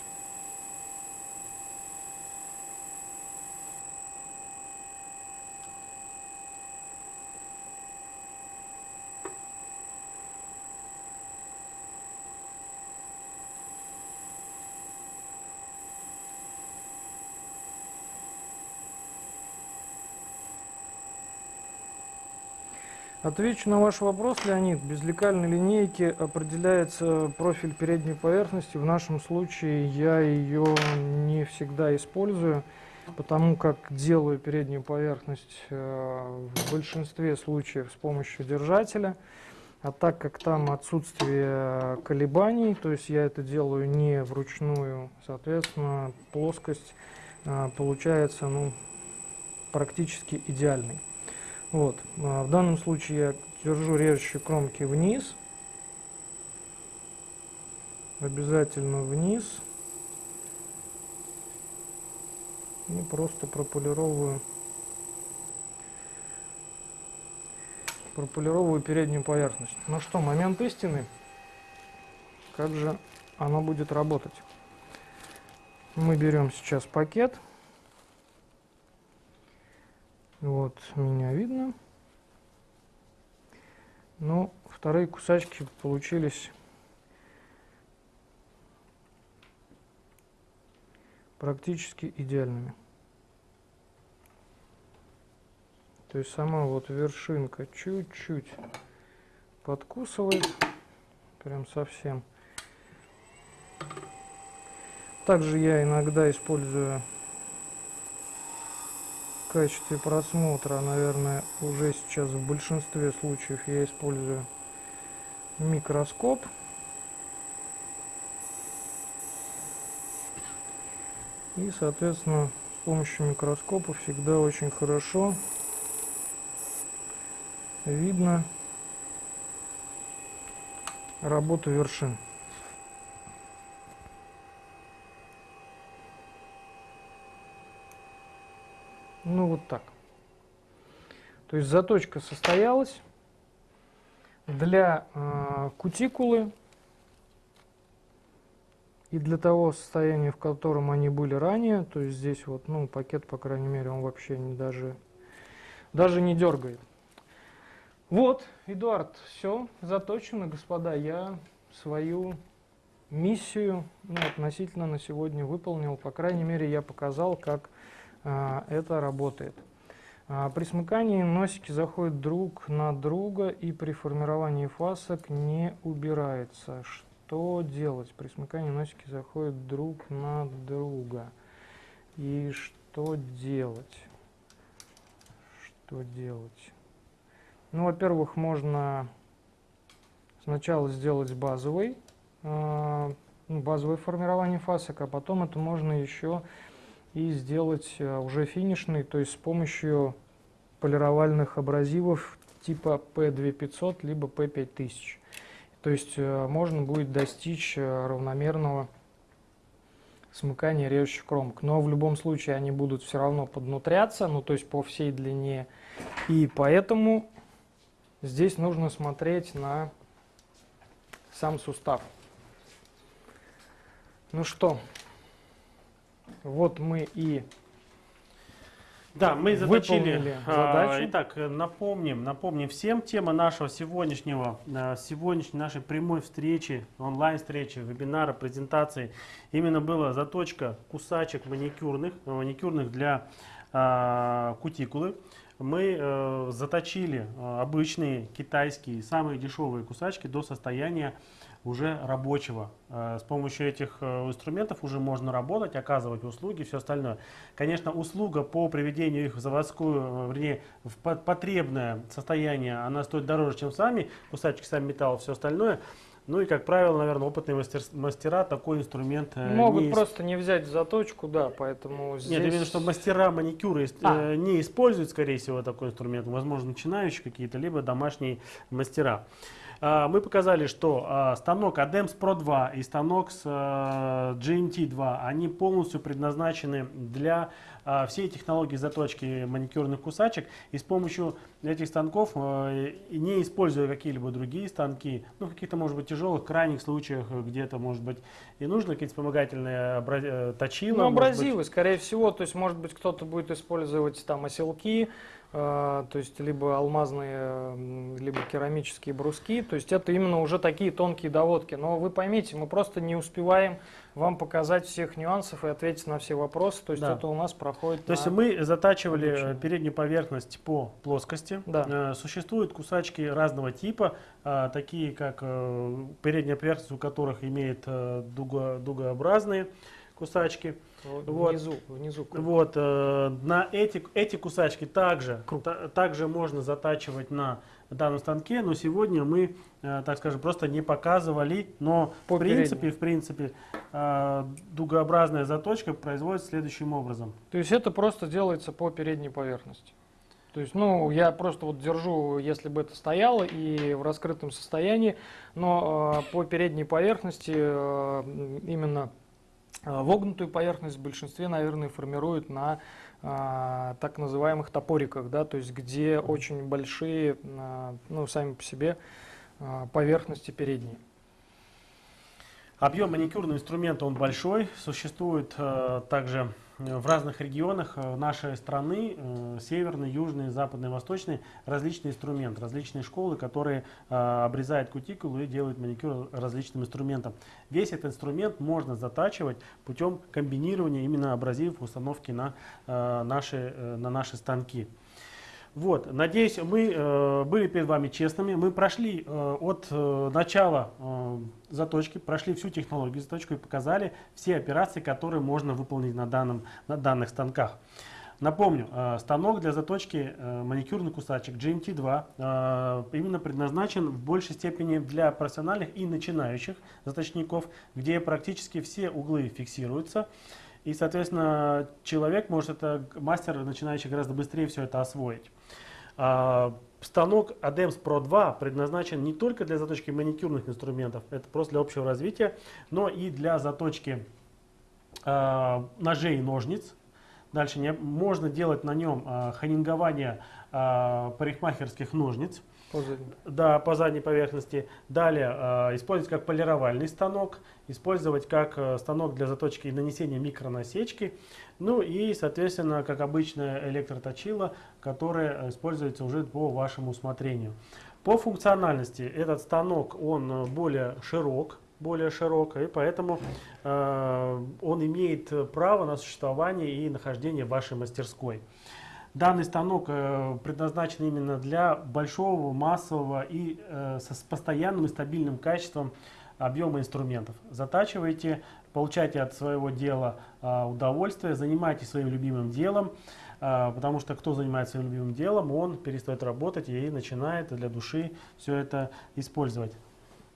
Отвечу на ваш вопрос, Леонид. Без лекальной линейки определяется профиль передней поверхности. В нашем случае я ее не всегда использую, потому как делаю переднюю поверхность э, в большинстве случаев с помощью держателя. А так как там отсутствие колебаний, то есть я это делаю не вручную, соответственно, плоскость э, получается ну, практически идеальной. Вот. А в данном случае я держу режущие кромки вниз. Обязательно вниз. И просто прополировываю прополировываю переднюю поверхность. Ну что, момент истины. Как же оно будет работать? Мы берем сейчас пакет. Вот, меня видно. Но вторые кусачки получились практически идеальными. То есть сама вот вершинка чуть-чуть подкусывает, прям совсем. Также я иногда использую качестве просмотра, наверное, уже сейчас в большинстве случаев я использую микроскоп. И, соответственно, с помощью микроскопа всегда очень хорошо видно работу вершин. Ну вот так. То есть заточка состоялась. Для э, кутикулы и для того состояния, в котором они были ранее, то есть здесь вот, ну, пакет, по крайней мере, он вообще не даже, даже не дергает. Вот, Эдуард, все заточено, господа. Я свою миссию ну, относительно на сегодня выполнил. По крайней мере, я показал, как это работает. А, при смыкании носики заходят друг на друга и при формировании фасок не убирается. Что делать? При смыкании носики заходят друг на друга. И что делать? Что делать? Ну, во-первых, можно сначала сделать базовый, э, базовое формирование фасок, а потом это можно еще и сделать э, уже финишный, то есть с помощью полировальных абразивов типа P2500 либо P5000. То есть э, можно будет достичь э, равномерного смыкания режущих кромок. Но в любом случае они будут все равно поднутряться, ну то есть по всей длине. И поэтому Здесь нужно смотреть на сам сустав. Ну что, вот мы и да, мы заточили а, задачу. Итак, напомним, напомним всем, тема нашего сегодняшнего, а, сегодняшней нашей прямой встречи, онлайн-встречи, вебинара, презентации, именно была заточка кусачек маникюрных, маникюрных для а, кутикулы мы э, заточили э, обычные китайские самые дешевые кусачки до состояния уже рабочего. Э, с помощью этих э, инструментов уже можно работать, оказывать услуги, все остальное. Конечно, услуга по приведению их в заводскую, э, вернее, в потребное состояние, она стоит дороже, чем сами кусачки, сами металл, все остальное. Ну и, как правило, наверное, опытные мастер, мастера такой инструмент Могут не просто не взять заточку, да, поэтому здесь... Нет, имею что мастера маникюра а. Не используют, скорее всего, такой инструмент. Возможно, начинающие какие-то, либо домашние мастера. А, мы показали, что а, станок ADEMS Pro 2 и станок с GMT 2, они полностью предназначены для а, все технологии заточки маникюрных кусачек. И с помощью этих станков, а, не используя какие-либо другие станки, ну каких-то может быть тяжелых, крайних случаях, где-то может быть и нужно какие-то вспомогательные э, точила. Ну абразивы, быть... скорее всего, то есть может быть кто-то будет использовать там оселки, а, то есть либо алмазные, либо керамические бруски, то есть это именно уже такие тонкие доводки. Но вы поймите, мы просто не успеваем вам показать всех нюансов и ответить на все вопросы, то есть да. это у нас проходит То есть мы затачивали обучение. переднюю поверхность по плоскости. Да. Э, существуют кусачки разного типа, э, такие как э, передняя поверхность, у которых имеет дуго, дугообразные кусачки. Вот. Внизу, внизу. Вот, э, на эти, эти кусачки также, та, также можно затачивать на данном станке, но сегодня мы, э, так скажем, просто не показывали, но По в принципе, в принципе, э, дугообразная заточка производится следующим образом. То есть это просто делается по передней поверхности? То есть, ну, я просто вот держу, если бы это стояло и в раскрытом состоянии, но э, по передней поверхности э, именно вогнутую поверхность в большинстве, наверное, формируют на а, так называемых топориках, да, то есть где очень большие, а, ну, сами по себе а, поверхности передние. Объем маникюрного инструмента он большой, существует а, также в разных регионах э, нашей страны, э, северной, южной, западной, восточной, различные инструменты, различные школы, которые э, обрезают кутикулу и делают маникюр различным инструментом. Весь этот инструмент можно затачивать путем комбинирования именно абразивов установки на наши, на наши станки. Вот, надеюсь, мы э, были перед вами честными. Мы прошли э, от э, начала э, заточки, прошли всю технологию заточку и показали все операции, которые можно выполнить на, данном, на данных станках. Напомню, э, станок для заточки э, маникюрных кусачек GMT2 э, именно предназначен в большей степени для профессиональных и начинающих заточников, где практически все углы фиксируются. И, соответственно, человек может это, мастер начинающий гораздо быстрее все это освоить. А, станок ADEMS Pro 2 предназначен не только для заточки маникюрных инструментов, это просто для общего развития, но и для заточки а, ножей и ножниц, Дальше можно делать на нем а, ханингование парикмахерских ножниц. По задней. Да, по задней поверхности. Далее а, использовать как полировальный станок, использовать как а, станок для заточки и нанесения микронасечки. Ну и, соответственно, как обычное электроточило, которое используется уже по вашему усмотрению. По функциональности этот станок, он более широк, более широкая, и поэтому э, он имеет право на существование и нахождение в вашей мастерской. Данный станок э, предназначен именно для большого, массового и э, с постоянным и стабильным качеством объема инструментов. Затачивайте, получайте от своего дела э, удовольствие, занимайтесь своим любимым делом, э, потому что кто занимается своим любимым делом, он перестает работать и начинает для души все это использовать.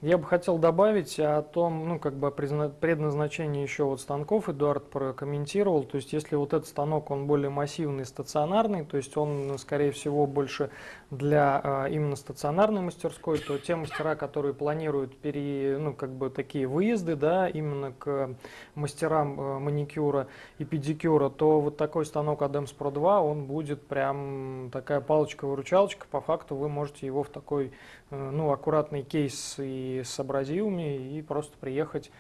Я бы хотел добавить о том, ну, как бы предназначении еще вот станков Эдуард прокомментировал. То есть, если вот этот станок, он более массивный, стационарный, то есть он, скорее всего, больше для а, именно стационарной мастерской, то те мастера, которые планируют пере, ну, как бы такие выезды, да, именно к мастерам а, маникюра и педикюра, то вот такой станок Adams Pro 2, он будет прям такая палочка-выручалочка. По факту вы можете его в такой, ну, аккуратный кейс и с абразивами и просто приехать,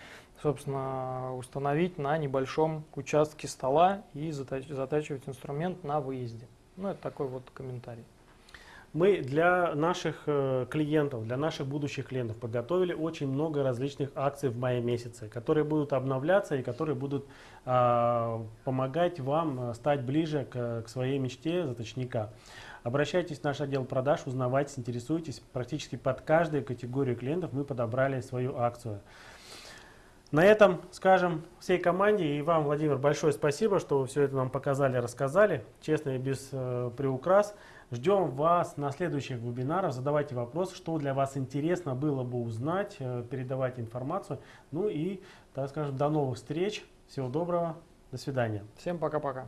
собственно, установить на небольшом участке стола и затачивать инструмент на выезде. Ну, это такой вот комментарий. Мы для наших э, клиентов, для наших будущих клиентов подготовили очень много различных акций в мае месяце, которые будут обновляться и которые будут а, помогать вам э, стать ближе к, к своей мечте заточника. Обращайтесь в наш отдел продаж, узнавайте, интересуйтесь. Практически под каждую категорию клиентов мы подобрали свою акцию. На этом скажем всей команде и вам, Владимир, большое спасибо, что вы все это нам показали, рассказали, честно и без э, приукрас. Ждем вас на следующих вебинарах, задавайте вопросы, что для вас интересно было бы узнать, э, передавайте информацию. Ну и, так скажем, до новых встреч, всего доброго, до свидания. Всем пока-пока.